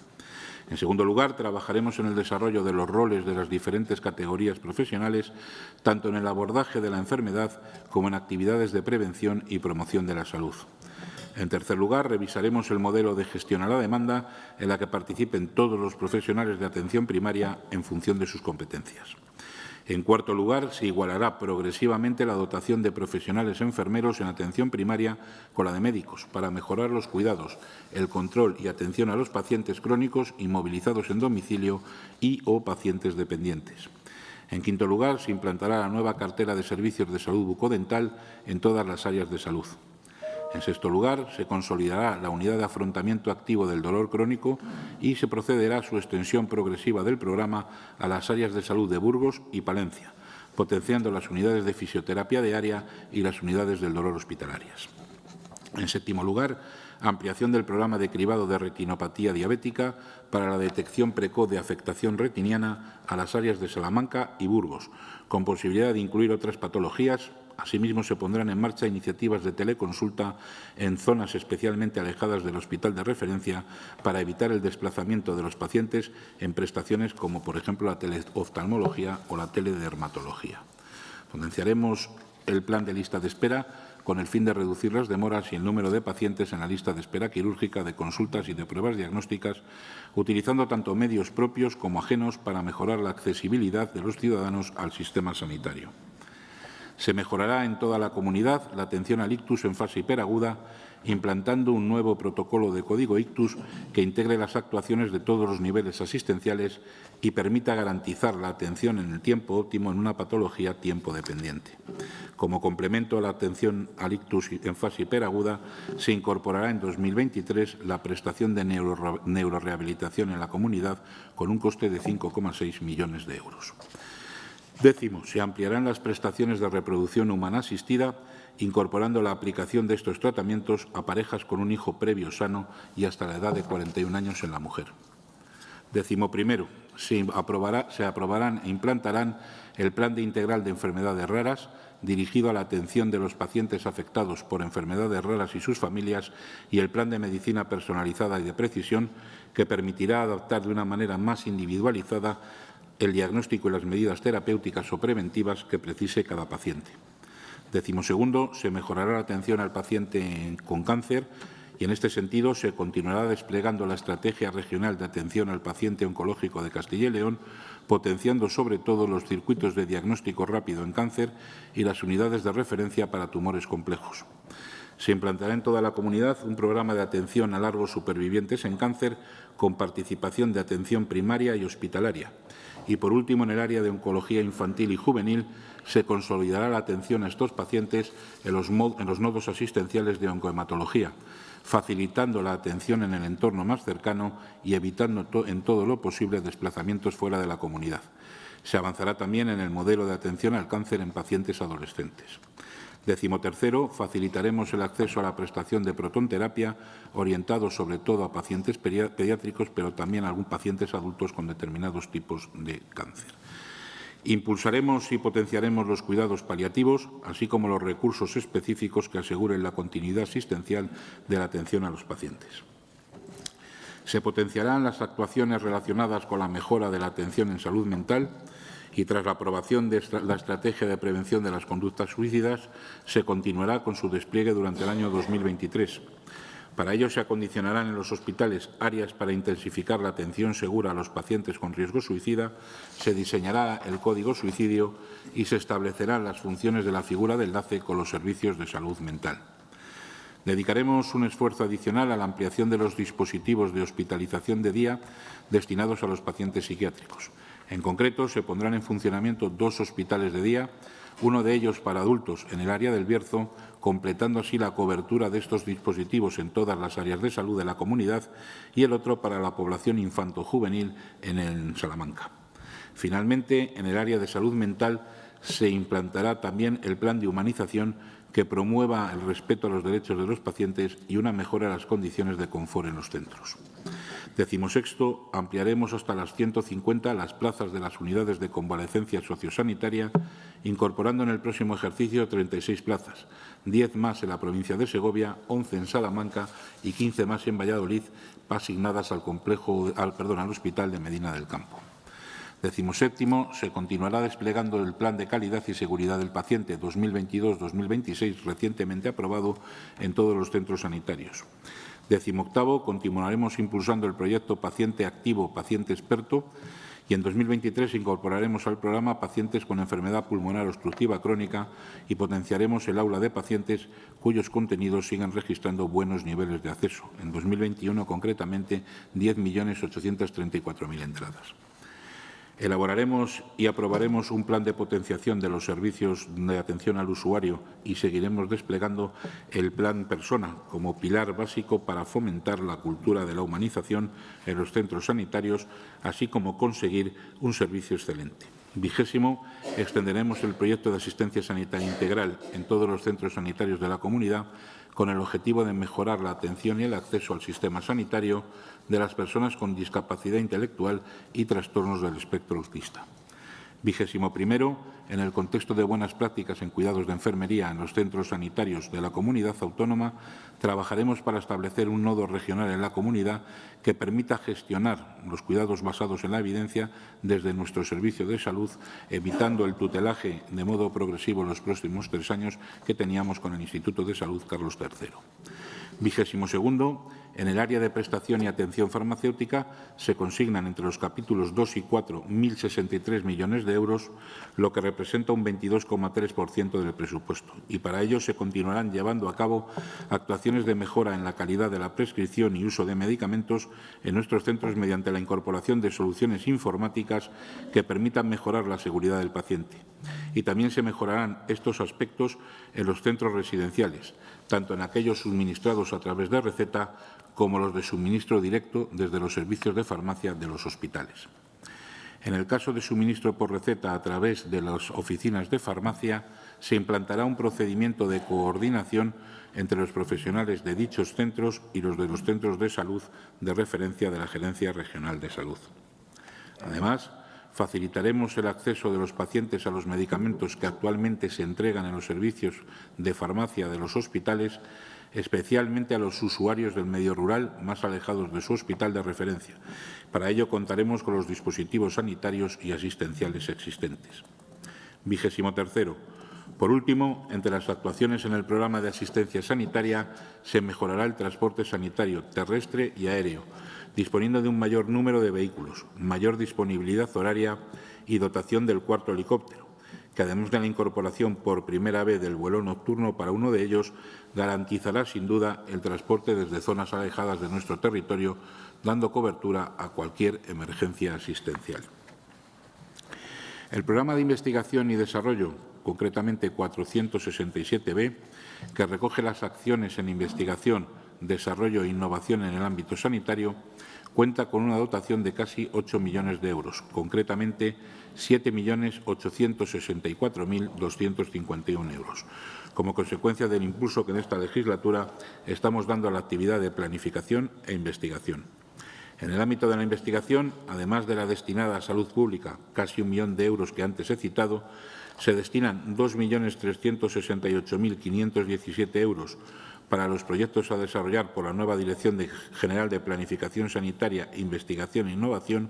En segundo lugar, trabajaremos en el desarrollo de los roles de las diferentes categorías profesionales, tanto en el abordaje de la enfermedad como en actividades de prevención y promoción de la salud. En tercer lugar, revisaremos el modelo de gestión a la demanda en la que participen todos los profesionales de atención primaria en función de sus competencias. En cuarto lugar, se igualará progresivamente la dotación de profesionales enfermeros en atención primaria con la de médicos para mejorar los cuidados, el control y atención a los pacientes crónicos inmovilizados en domicilio y o pacientes dependientes. En quinto lugar, se implantará la nueva cartera de servicios de salud bucodental en todas las áreas de salud. En sexto lugar, se consolidará la unidad de afrontamiento activo del dolor crónico y se procederá a su extensión progresiva del programa a las áreas de salud de Burgos y Palencia, potenciando las unidades de fisioterapia diaria y las unidades del dolor hospitalarias. En séptimo lugar, ampliación del programa de cribado de retinopatía diabética para la detección precoz de afectación retiniana a las áreas de Salamanca y Burgos, con posibilidad de incluir otras patologías Asimismo, se pondrán en marcha iniciativas de teleconsulta en zonas especialmente alejadas del hospital de referencia para evitar el desplazamiento de los pacientes en prestaciones como, por ejemplo, la teleoftalmología o la teledermatología. Potenciaremos el plan de lista de espera con el fin de reducir las demoras y el número de pacientes en la lista de espera quirúrgica de consultas y de pruebas diagnósticas, utilizando tanto medios propios como ajenos para mejorar la accesibilidad de los ciudadanos al sistema sanitario. Se mejorará en toda la comunidad la atención al ictus en fase hiperaguda, implantando un nuevo protocolo de código ictus que integre las actuaciones de todos los niveles asistenciales y permita garantizar la atención en el tiempo óptimo en una patología tiempo dependiente. Como complemento a la atención al ictus en fase hiperaguda, se incorporará en 2023 la prestación de neurorehabilitación en la comunidad con un coste de 5,6 millones de euros. Décimo, se ampliarán las prestaciones de reproducción humana asistida, incorporando la aplicación de estos tratamientos a parejas con un hijo previo sano y hasta la edad de 41 años en la mujer. Décimo primero, se, aprobará, se aprobarán e implantarán el Plan de Integral de Enfermedades Raras, dirigido a la atención de los pacientes afectados por enfermedades raras y sus familias, y el Plan de Medicina Personalizada y de Precisión, que permitirá adaptar de una manera más individualizada el diagnóstico y las medidas terapéuticas o preventivas que precise cada paciente. Décimo segundo, se mejorará la atención al paciente con cáncer y en este sentido se continuará desplegando la Estrategia Regional de Atención al Paciente Oncológico de Castilla y León, potenciando sobre todo los circuitos de diagnóstico rápido en cáncer y las unidades de referencia para tumores complejos. Se implantará en toda la comunidad un programa de atención a largos supervivientes en cáncer con participación de atención primaria y hospitalaria. Y, por último, en el área de oncología infantil y juvenil, se consolidará la atención a estos pacientes en los, nodos asistenciales de oncohematología, facilitando la atención en el entorno más cercano y evitando en todo lo posible desplazamientos fuera de la comunidad. Se avanzará también en el modelo de atención al cáncer en pacientes adolescentes. Décimo tercero, facilitaremos el acceso a la prestación de protonterapia orientado sobre todo a pacientes pediátricos, pero también a algunos pacientes adultos con determinados tipos de cáncer. Impulsaremos y potenciaremos los cuidados paliativos, así como los recursos específicos que aseguren la continuidad asistencial de la atención a los pacientes. Se potenciarán las actuaciones relacionadas con la mejora de la atención en salud mental y tras la aprobación de la Estrategia de Prevención de las Conductas Suicidas, se continuará con su despliegue durante el año 2023 para ello se acondicionarán en los hospitales áreas para intensificar la atención segura a los pacientes con riesgo suicida, se diseñará el código suicidio y se establecerán las funciones de la figura de enlace con los servicios de salud mental. Dedicaremos un esfuerzo adicional a la ampliación de los dispositivos de hospitalización de día destinados a los pacientes psiquiátricos. En concreto, se pondrán en funcionamiento dos hospitales de día, uno de ellos para adultos en el área del Bierzo, completando así la cobertura de estos dispositivos en todas las áreas de salud de la comunidad, y el otro para la población infanto-juvenil en Salamanca. Finalmente, en el área de salud mental se implantará también el plan de humanización que promueva el respeto a los derechos de los pacientes y una mejora de las condiciones de confort en los centros. Decimosexto, ampliaremos hasta las 150 las plazas de las unidades de convalecencia sociosanitaria, incorporando en el próximo ejercicio 36 plazas, 10 más en la provincia de Segovia, 11 en Salamanca y 15 más en Valladolid, asignadas al, complejo, al, perdón, al Hospital de Medina del Campo. Decimoséptimo, se continuará desplegando el Plan de Calidad y Seguridad del Paciente 2022-2026, recientemente aprobado en todos los centros sanitarios. Decimoctavo, continuaremos impulsando el proyecto Paciente Activo, Paciente Experto y en 2023 incorporaremos al programa pacientes con enfermedad pulmonar obstructiva crónica y potenciaremos el aula de pacientes cuyos contenidos sigan registrando buenos niveles de acceso. En 2021, concretamente, 10.834.000 entradas. Elaboraremos y aprobaremos un plan de potenciación de los servicios de atención al usuario y seguiremos desplegando el plan Persona como pilar básico para fomentar la cultura de la humanización en los centros sanitarios, así como conseguir un servicio excelente. Vigésimo, extenderemos el proyecto de asistencia sanitaria integral en todos los centros sanitarios de la comunidad con el objetivo de mejorar la atención y el acceso al sistema sanitario de las personas con discapacidad intelectual y trastornos del espectro autista. Vigésimo primero, en el contexto de buenas prácticas en cuidados de enfermería en los centros sanitarios de la comunidad autónoma, trabajaremos para establecer un nodo regional en la comunidad que permita gestionar los cuidados basados en la evidencia desde nuestro servicio de salud, evitando el tutelaje de modo progresivo en los próximos tres años que teníamos con el Instituto de Salud Carlos III. Vigésimo segundo, en el área de prestación y atención farmacéutica se consignan entre los capítulos 2 y 4 1.063 millones de euros, lo que representa un 22,3% del presupuesto. Y para ello se continuarán llevando a cabo actuaciones de mejora en la calidad de la prescripción y uso de medicamentos en nuestros centros mediante la incorporación de soluciones informáticas que permitan mejorar la seguridad del paciente. Y también se mejorarán estos aspectos en los centros residenciales, tanto en aquellos suministrados a través de receta como los de suministro directo desde los servicios de farmacia de los hospitales. En el caso de suministro por receta a través de las oficinas de farmacia, se implantará un procedimiento de coordinación entre los profesionales de dichos centros y los de los centros de salud de referencia de la Gerencia Regional de Salud. Además, facilitaremos el acceso de los pacientes a los medicamentos que actualmente se entregan en los servicios de farmacia de los hospitales, especialmente a los usuarios del medio rural más alejados de su hospital de referencia. Para ello contaremos con los dispositivos sanitarios y asistenciales existentes. Vigésimo tercero. Por último, entre las actuaciones en el programa de asistencia sanitaria se mejorará el transporte sanitario terrestre y aéreo, disponiendo de un mayor número de vehículos, mayor disponibilidad horaria y dotación del cuarto helicóptero, que además de la incorporación por primera vez del vuelo nocturno para uno de ellos, garantizará sin duda el transporte desde zonas alejadas de nuestro territorio, dando cobertura a cualquier emergencia asistencial. El programa de investigación y desarrollo, concretamente 467b, que recoge las acciones en investigación, desarrollo e innovación en el ámbito sanitario, cuenta con una dotación de casi 8 millones de euros, concretamente 7.864.251 euros, como consecuencia del impulso que en esta legislatura estamos dando a la actividad de planificación e investigación. En el ámbito de la investigación, además de la destinada a salud pública, casi un millón de euros que antes he citado, se destinan 2.368.517 euros para los proyectos a desarrollar por la nueva Dirección General de Planificación Sanitaria, Investigación e Innovación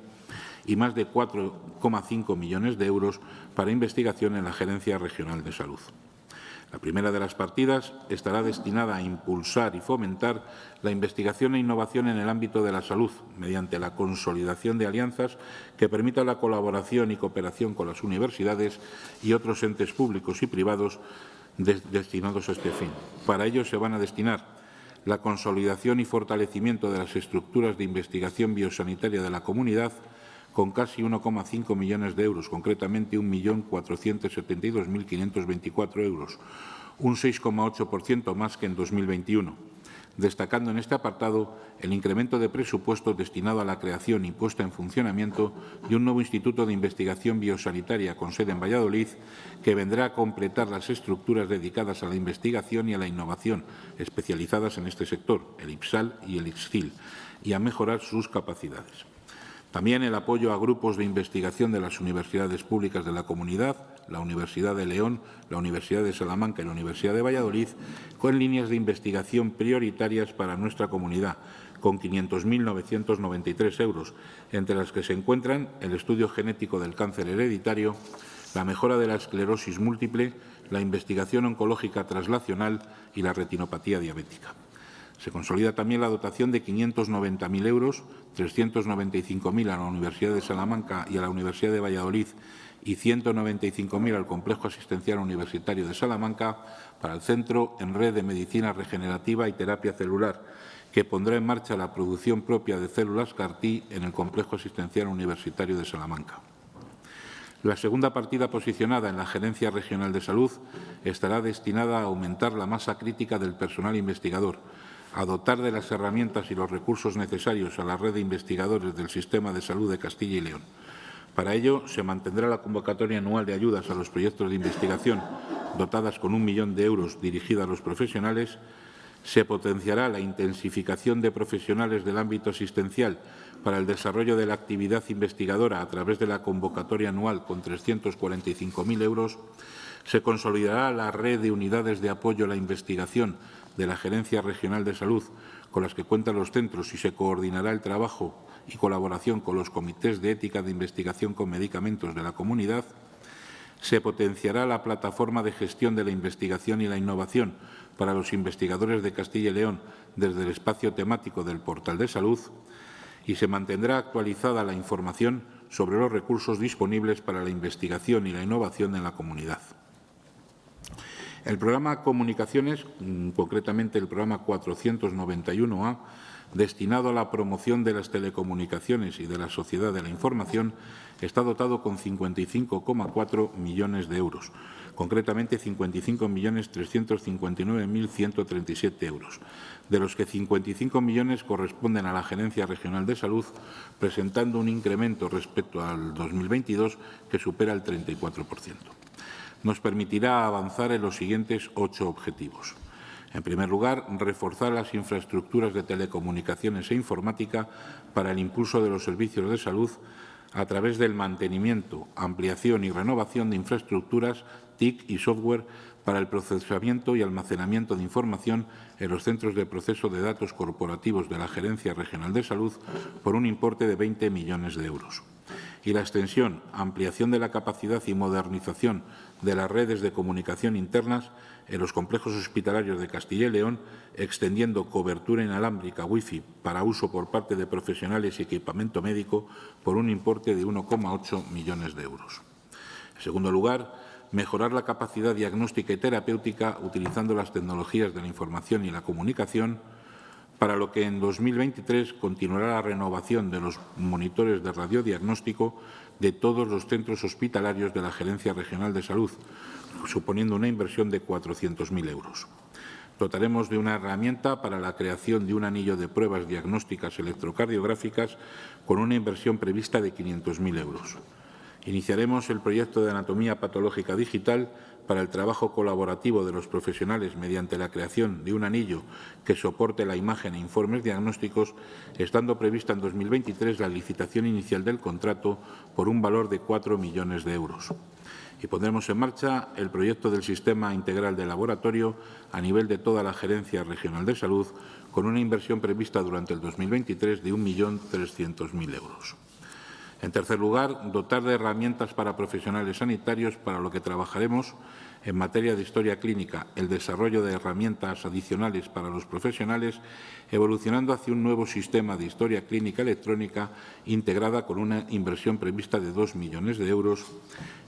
y más de 4,5 millones de euros para investigación en la Gerencia Regional de Salud. La primera de las partidas estará destinada a impulsar y fomentar la investigación e innovación en el ámbito de la salud, mediante la consolidación de alianzas que permitan la colaboración y cooperación con las universidades y otros entes públicos y privados destinados a este fin. Para ello se van a destinar la consolidación y fortalecimiento de las estructuras de investigación biosanitaria de la comunidad, con casi 1,5 millones de euros, concretamente 1.472.524 euros, un 6,8% más que en 2021, destacando en este apartado el incremento de presupuesto destinado a la creación y puesta en funcionamiento de un nuevo Instituto de Investigación Biosanitaria con sede en Valladolid, que vendrá a completar las estructuras dedicadas a la investigación y a la innovación especializadas en este sector, el IPSAL y el IPSCIL, y a mejorar sus capacidades. También el apoyo a grupos de investigación de las universidades públicas de la comunidad, la Universidad de León, la Universidad de Salamanca y la Universidad de Valladolid, con líneas de investigación prioritarias para nuestra comunidad, con 500.993 euros, entre las que se encuentran el estudio genético del cáncer hereditario, la mejora de la esclerosis múltiple, la investigación oncológica traslacional y la retinopatía diabética. Se consolida también la dotación de 590.000 euros, 395.000 a la Universidad de Salamanca y a la Universidad de Valladolid y 195.000 al Complejo Asistencial Universitario de Salamanca para el Centro en Red de Medicina Regenerativa y Terapia Celular, que pondrá en marcha la producción propia de células CAR-T en el Complejo Asistencial Universitario de Salamanca. La segunda partida posicionada en la Gerencia Regional de Salud estará destinada a aumentar la masa crítica del personal investigador, a dotar de las herramientas y los recursos necesarios a la red de investigadores del Sistema de Salud de Castilla y León. Para ello, se mantendrá la convocatoria anual de ayudas a los proyectos de investigación dotadas con un millón de euros dirigida a los profesionales, se potenciará la intensificación de profesionales del ámbito asistencial para el desarrollo de la actividad investigadora a través de la convocatoria anual con 345.000 euros, se consolidará la red de unidades de apoyo a la investigación de la Gerencia Regional de Salud con las que cuentan los centros y se coordinará el trabajo y colaboración con los comités de ética de investigación con medicamentos de la comunidad, se potenciará la plataforma de gestión de la investigación y la innovación para los investigadores de Castilla y León desde el espacio temático del portal de salud y se mantendrá actualizada la información sobre los recursos disponibles para la investigación y la innovación en la comunidad. El programa Comunicaciones, mm, concretamente el programa 491A, destinado a la promoción de las telecomunicaciones y de la sociedad de la información, está dotado con 55,4 millones de euros, concretamente 55.359.137 euros, de los que 55 millones corresponden a la Gerencia Regional de Salud, presentando un incremento respecto al 2022 que supera el 34%. Nos permitirá avanzar en los siguientes ocho objetivos. En primer lugar, reforzar las infraestructuras de telecomunicaciones e informática para el impulso de los servicios de salud a través del mantenimiento, ampliación y renovación de infraestructuras TIC y software para el procesamiento y almacenamiento de información en los centros de proceso de datos corporativos de la Gerencia Regional de Salud por un importe de 20 millones de euros. Y la extensión, ampliación de la capacidad y modernización de las redes de comunicación internas en los complejos hospitalarios de Castilla y León, extendiendo cobertura inalámbrica Wi-Fi para uso por parte de profesionales y equipamiento médico por un importe de 1,8 millones de euros. En segundo lugar, mejorar la capacidad diagnóstica y terapéutica utilizando las tecnologías de la información y la comunicación, para lo que en 2023 continuará la renovación de los monitores de radiodiagnóstico de todos los centros hospitalarios de la Gerencia Regional de Salud, suponiendo una inversión de 400.000 euros. Dotaremos de una herramienta para la creación de un anillo de pruebas diagnósticas electrocardiográficas con una inversión prevista de 500.000 euros. Iniciaremos el proyecto de anatomía patológica digital para el trabajo colaborativo de los profesionales mediante la creación de un anillo que soporte la imagen e informes diagnósticos, estando prevista en 2023 la licitación inicial del contrato por un valor de 4 millones de euros. Y pondremos en marcha el proyecto del Sistema Integral de Laboratorio a nivel de toda la Gerencia Regional de Salud, con una inversión prevista durante el 2023 de 1.300.000 euros. En tercer lugar, dotar de herramientas para profesionales sanitarios, para lo que trabajaremos en materia de historia clínica, el desarrollo de herramientas adicionales para los profesionales, evolucionando hacia un nuevo sistema de historia clínica electrónica integrada con una inversión prevista de 2 millones de euros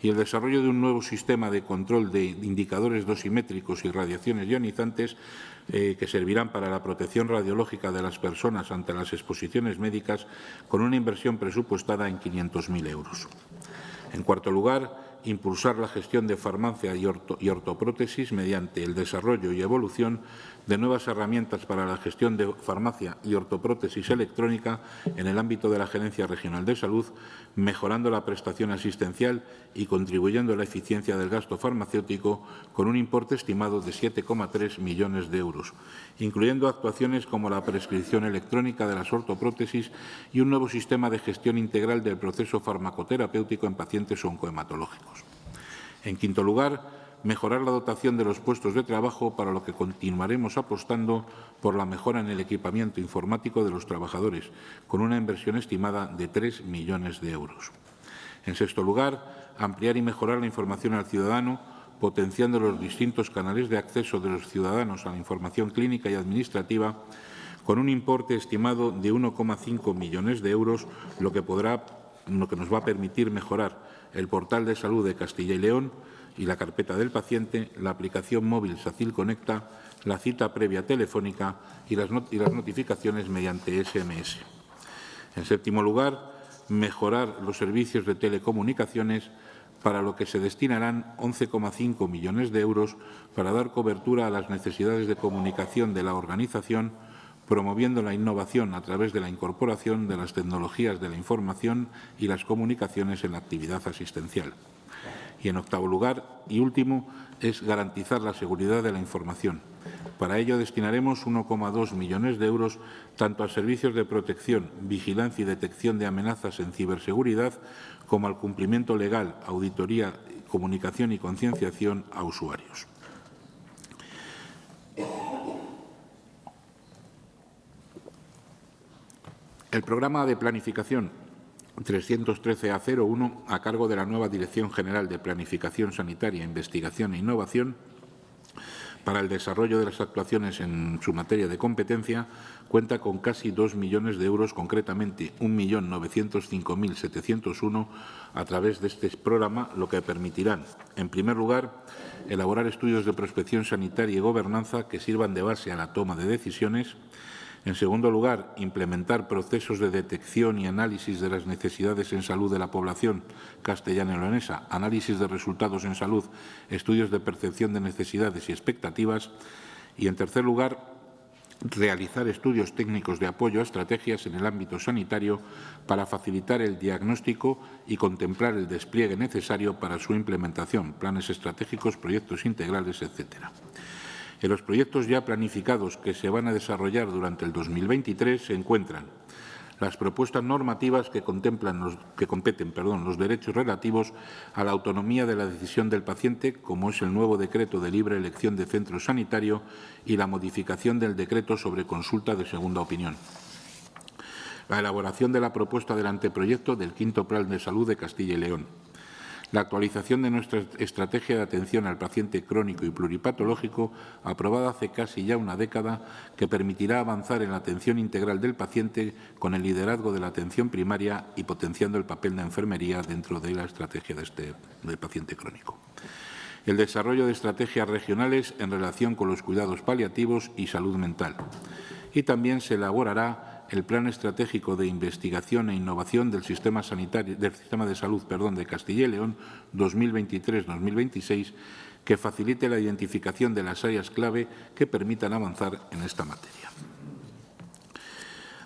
y el desarrollo de un nuevo sistema de control de indicadores dosimétricos y radiaciones ionizantes eh, que servirán para la protección radiológica de las personas ante las exposiciones médicas con una inversión presupuestada en 500.000 euros. En cuarto lugar, impulsar la gestión de farmacia y, ortoprótesis mediante el desarrollo y evolución de nuevas herramientas para la gestión de farmacia y ortoprótesis electrónica en el ámbito de la Gerencia Regional de Salud, mejorando la prestación asistencial y contribuyendo a la eficiencia del gasto farmacéutico con un importe estimado de 7,3 millones de euros, incluyendo actuaciones como la prescripción electrónica de las ortoprótesis y un nuevo sistema de gestión integral del proceso farmacoterapéutico en pacientes oncohematológicos. En quinto lugar, mejorar la dotación de los puestos de trabajo, para lo que continuaremos apostando por la mejora en el equipamiento informático de los trabajadores, con una inversión estimada de 3 millones de euros. En sexto lugar, ampliar y mejorar la información al ciudadano, potenciando los distintos canales de acceso de los ciudadanos a la información clínica y administrativa, con un importe estimado de 1,5 millones de euros, lo que, podrá, lo que nos va a permitir mejorar el portal de salud de Castilla y León, y la carpeta del paciente, la aplicación móvil SACIL Conecta, la cita previa telefónica y las, y las notificaciones mediante SMS. En séptimo lugar, mejorar los servicios de telecomunicaciones para lo que se destinarán 11,5 millones de euros para dar cobertura a las necesidades de comunicación de la organización, promoviendo la innovación a través de la incorporación de las tecnologías de la información y las comunicaciones en la actividad asistencial. Y, en octavo lugar y último, es garantizar la seguridad de la información. Para ello destinaremos 1,2 millones de euros tanto a servicios de protección, vigilancia y detección de amenazas en ciberseguridad como al cumplimiento legal, auditoría, comunicación y concienciación a usuarios. El programa de planificación 313A01, a cargo de la nueva Dirección General de Planificación Sanitaria, Investigación e Innovación, para el desarrollo de las actuaciones en su materia de competencia cuenta con casi 2 millones de euros, concretamente 1.905.701 a través de este programa, lo que permitirán, en primer lugar, elaborar estudios de prospección sanitaria y gobernanza que sirvan de base a la toma de decisiones, en segundo lugar, implementar procesos de detección y análisis de las necesidades en salud de la población castellana y leonesa, análisis de resultados en salud, estudios de percepción de necesidades y expectativas. Y, en tercer lugar, realizar estudios técnicos de apoyo a estrategias en el ámbito sanitario para facilitar el diagnóstico y contemplar el despliegue necesario para su implementación, planes estratégicos, proyectos integrales, etcétera. En los proyectos ya planificados que se van a desarrollar durante el 2023 se encuentran las propuestas normativas que, contemplan los, que competen perdón, los derechos relativos a la autonomía de la decisión del paciente, como es el nuevo decreto de libre elección de centro sanitario y la modificación del decreto sobre consulta de segunda opinión. La elaboración de la propuesta del anteproyecto del quinto Plan de Salud de Castilla y León la actualización de nuestra estrategia de atención al paciente crónico y pluripatológico, aprobada hace casi ya una década, que permitirá avanzar en la atención integral del paciente con el liderazgo de la atención primaria y potenciando el papel de enfermería dentro de la estrategia de este, del paciente crónico. El desarrollo de estrategias regionales en relación con los cuidados paliativos y salud mental. Y también se elaborará el Plan Estratégico de Investigación e Innovación del Sistema, Sanitario, del Sistema de Salud perdón, de Castilla y León 2023-2026 que facilite la identificación de las áreas clave que permitan avanzar en esta materia.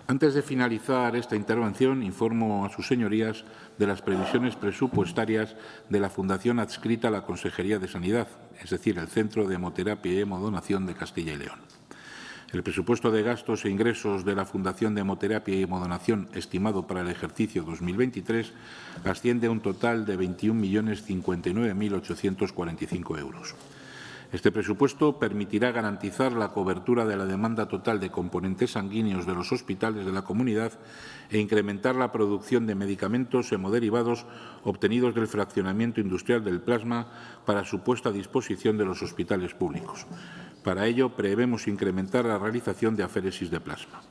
Antes de finalizar esta intervención, informo a sus señorías de las previsiones presupuestarias de la Fundación adscrita a la Consejería de Sanidad, es decir, el Centro de Hemoterapia y Hemodonación de Castilla y León. El presupuesto de gastos e ingresos de la Fundación de Hemoterapia y Hemodonación estimado para el ejercicio 2023 asciende a un total de 21.059.845 euros. Este presupuesto permitirá garantizar la cobertura de la demanda total de componentes sanguíneos de los hospitales de la comunidad e incrementar la producción de medicamentos hemoderivados obtenidos del fraccionamiento industrial del plasma para su puesta a disposición de los hospitales públicos. Para ello, prevemos incrementar la realización de aféresis de plasma.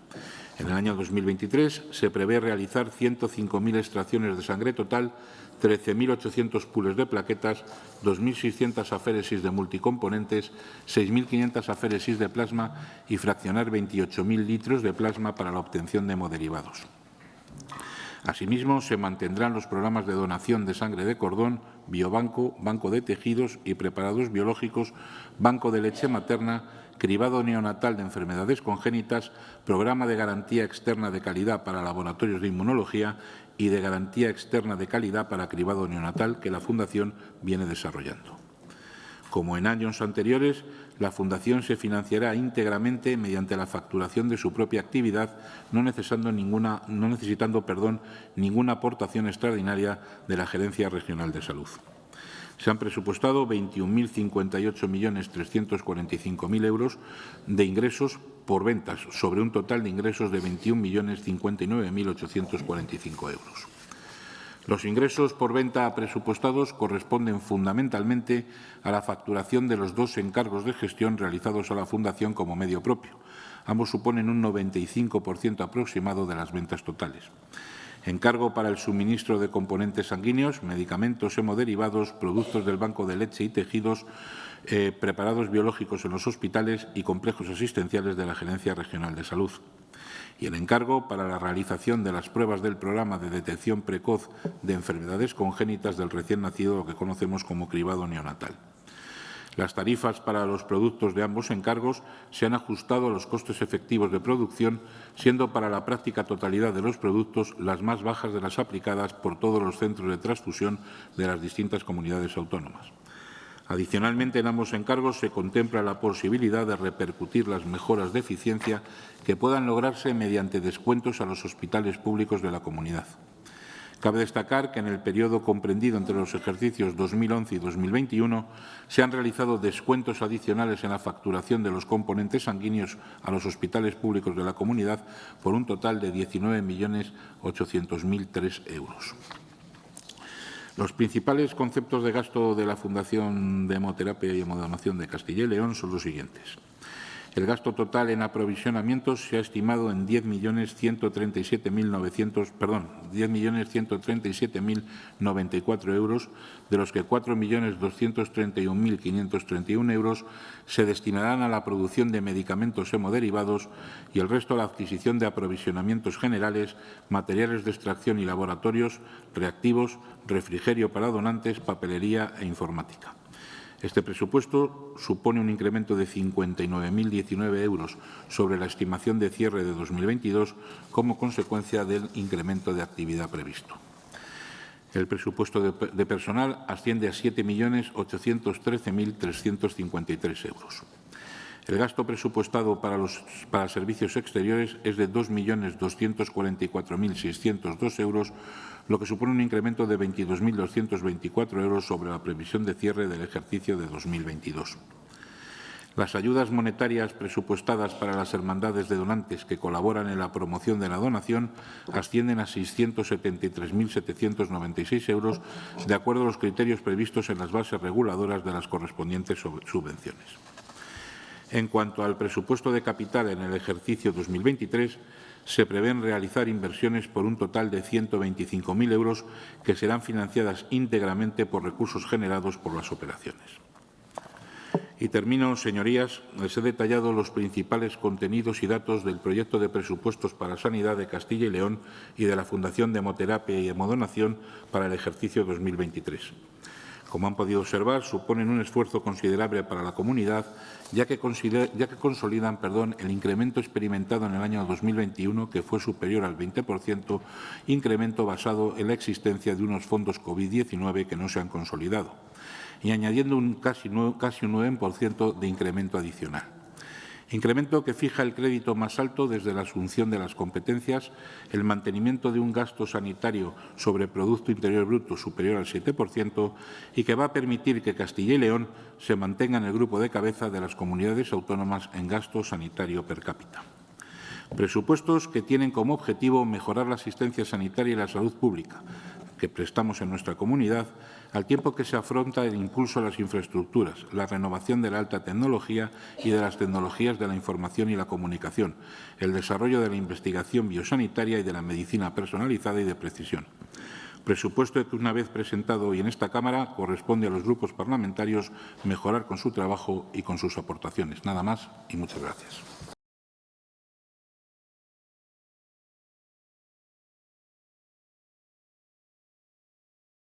En el año 2023 se prevé realizar 105.000 extracciones de sangre total, 13.800 pules de plaquetas, 2.600 aféresis de multicomponentes, 6.500 aféresis de plasma y fraccionar 28.000 litros de plasma para la obtención de hemoderivados. Asimismo, se mantendrán los programas de donación de sangre de cordón, biobanco, banco de tejidos y preparados biológicos, banco de leche materna, cribado neonatal de enfermedades congénitas, programa de garantía externa de calidad para laboratorios de inmunología y de garantía externa de calidad para cribado neonatal que la Fundación viene desarrollando. Como en años anteriores, la Fundación se financiará íntegramente mediante la facturación de su propia actividad, no necesitando, ninguna, perdón, ninguna aportación extraordinaria de la Gerencia Regional de Salud. Se han presupuestado 21.058.345.000 euros de ingresos por ventas, sobre un total de ingresos de 21.059.845 euros. Los ingresos por venta presupuestados corresponden fundamentalmente a la facturación de los dos encargos de gestión realizados a la Fundación como medio propio. Ambos suponen un 95% aproximado de las ventas totales. Encargo para el suministro de componentes sanguíneos, medicamentos hemoderivados, productos del banco de leche y tejidos, eh, preparados biológicos en los hospitales y complejos asistenciales de la Gerencia Regional de Salud y el encargo para la realización de las pruebas del programa de detección precoz de enfermedades congénitas del recién nacido, lo que conocemos como cribado neonatal. Las tarifas para los productos de ambos encargos se han ajustado a los costes efectivos de producción, siendo para la práctica totalidad de los productos las más bajas de las aplicadas por todos los centros de transfusión de las distintas comunidades autónomas. Adicionalmente, en ambos encargos se contempla la posibilidad de repercutir las mejoras de eficiencia que puedan lograrse mediante descuentos a los hospitales públicos de la comunidad. Cabe destacar que en el periodo comprendido entre los ejercicios 2011 y 2021 se han realizado descuentos adicionales en la facturación de los componentes sanguíneos a los hospitales públicos de la comunidad por un total de 19.800.003 euros. Los principales conceptos de gasto de la Fundación de Hemoterapia y Hemodonación de Castilla y León son los siguientes. El gasto total en aprovisionamientos se ha estimado en 10.137.900, perdón, 10.137.094 euros, de los que 4.231.531 euros se destinarán a la producción de medicamentos hemoderivados y el resto a la adquisición de aprovisionamientos generales, materiales de extracción y laboratorios, reactivos, refrigerio para donantes, papelería e informática. Este presupuesto supone un incremento de 59.019 euros sobre la estimación de cierre de 2022 como consecuencia del incremento de actividad previsto. El presupuesto de, personal asciende a 7.813.353 euros. El gasto presupuestado para los para servicios exteriores es de 2.244.602 euros, lo que supone un incremento de 22.224 euros sobre la previsión de cierre del ejercicio de 2022. Las ayudas monetarias presupuestadas para las hermandades de donantes que colaboran en la promoción de la donación ascienden a 673.796 euros, de acuerdo a los criterios previstos en las bases reguladoras de las correspondientes subvenciones. En cuanto al presupuesto de capital en el ejercicio 2023, se prevén realizar inversiones por un total de 125.000 euros que serán financiadas íntegramente por recursos generados por las operaciones. Y termino, señorías, les he detallado los principales contenidos y datos del proyecto de presupuestos para Sanidad de Castilla y León y de la Fundación de Hemoterapia y Hemodonación para el ejercicio 2023 como han podido observar, suponen un esfuerzo considerable para la comunidad, ya que, ya que consolidan perdón, el incremento experimentado en el año 2021, que fue superior al 20%, incremento basado en la existencia de unos fondos COVID-19 que no se han consolidado, y añadiendo un casi, casi un 9% de incremento adicional. Incremento que fija el crédito más alto desde la asunción de las competencias, el mantenimiento de un gasto sanitario sobre Producto Interior Bruto superior al 7% y que va a permitir que Castilla y León se mantenga en el grupo de cabeza de las comunidades autónomas en gasto sanitario per cápita. Presupuestos que tienen como objetivo mejorar la asistencia sanitaria y la salud pública, que prestamos en nuestra comunidad, al tiempo que se afronta el impulso a las infraestructuras, la renovación de la alta tecnología y de las tecnologías de la información y la comunicación, el desarrollo de la investigación biosanitaria y de la medicina personalizada y de precisión. Presupuesto que, una vez presentado hoy en esta Cámara, corresponde a los grupos parlamentarios mejorar con su trabajo y con sus aportaciones. Nada más y muchas gracias.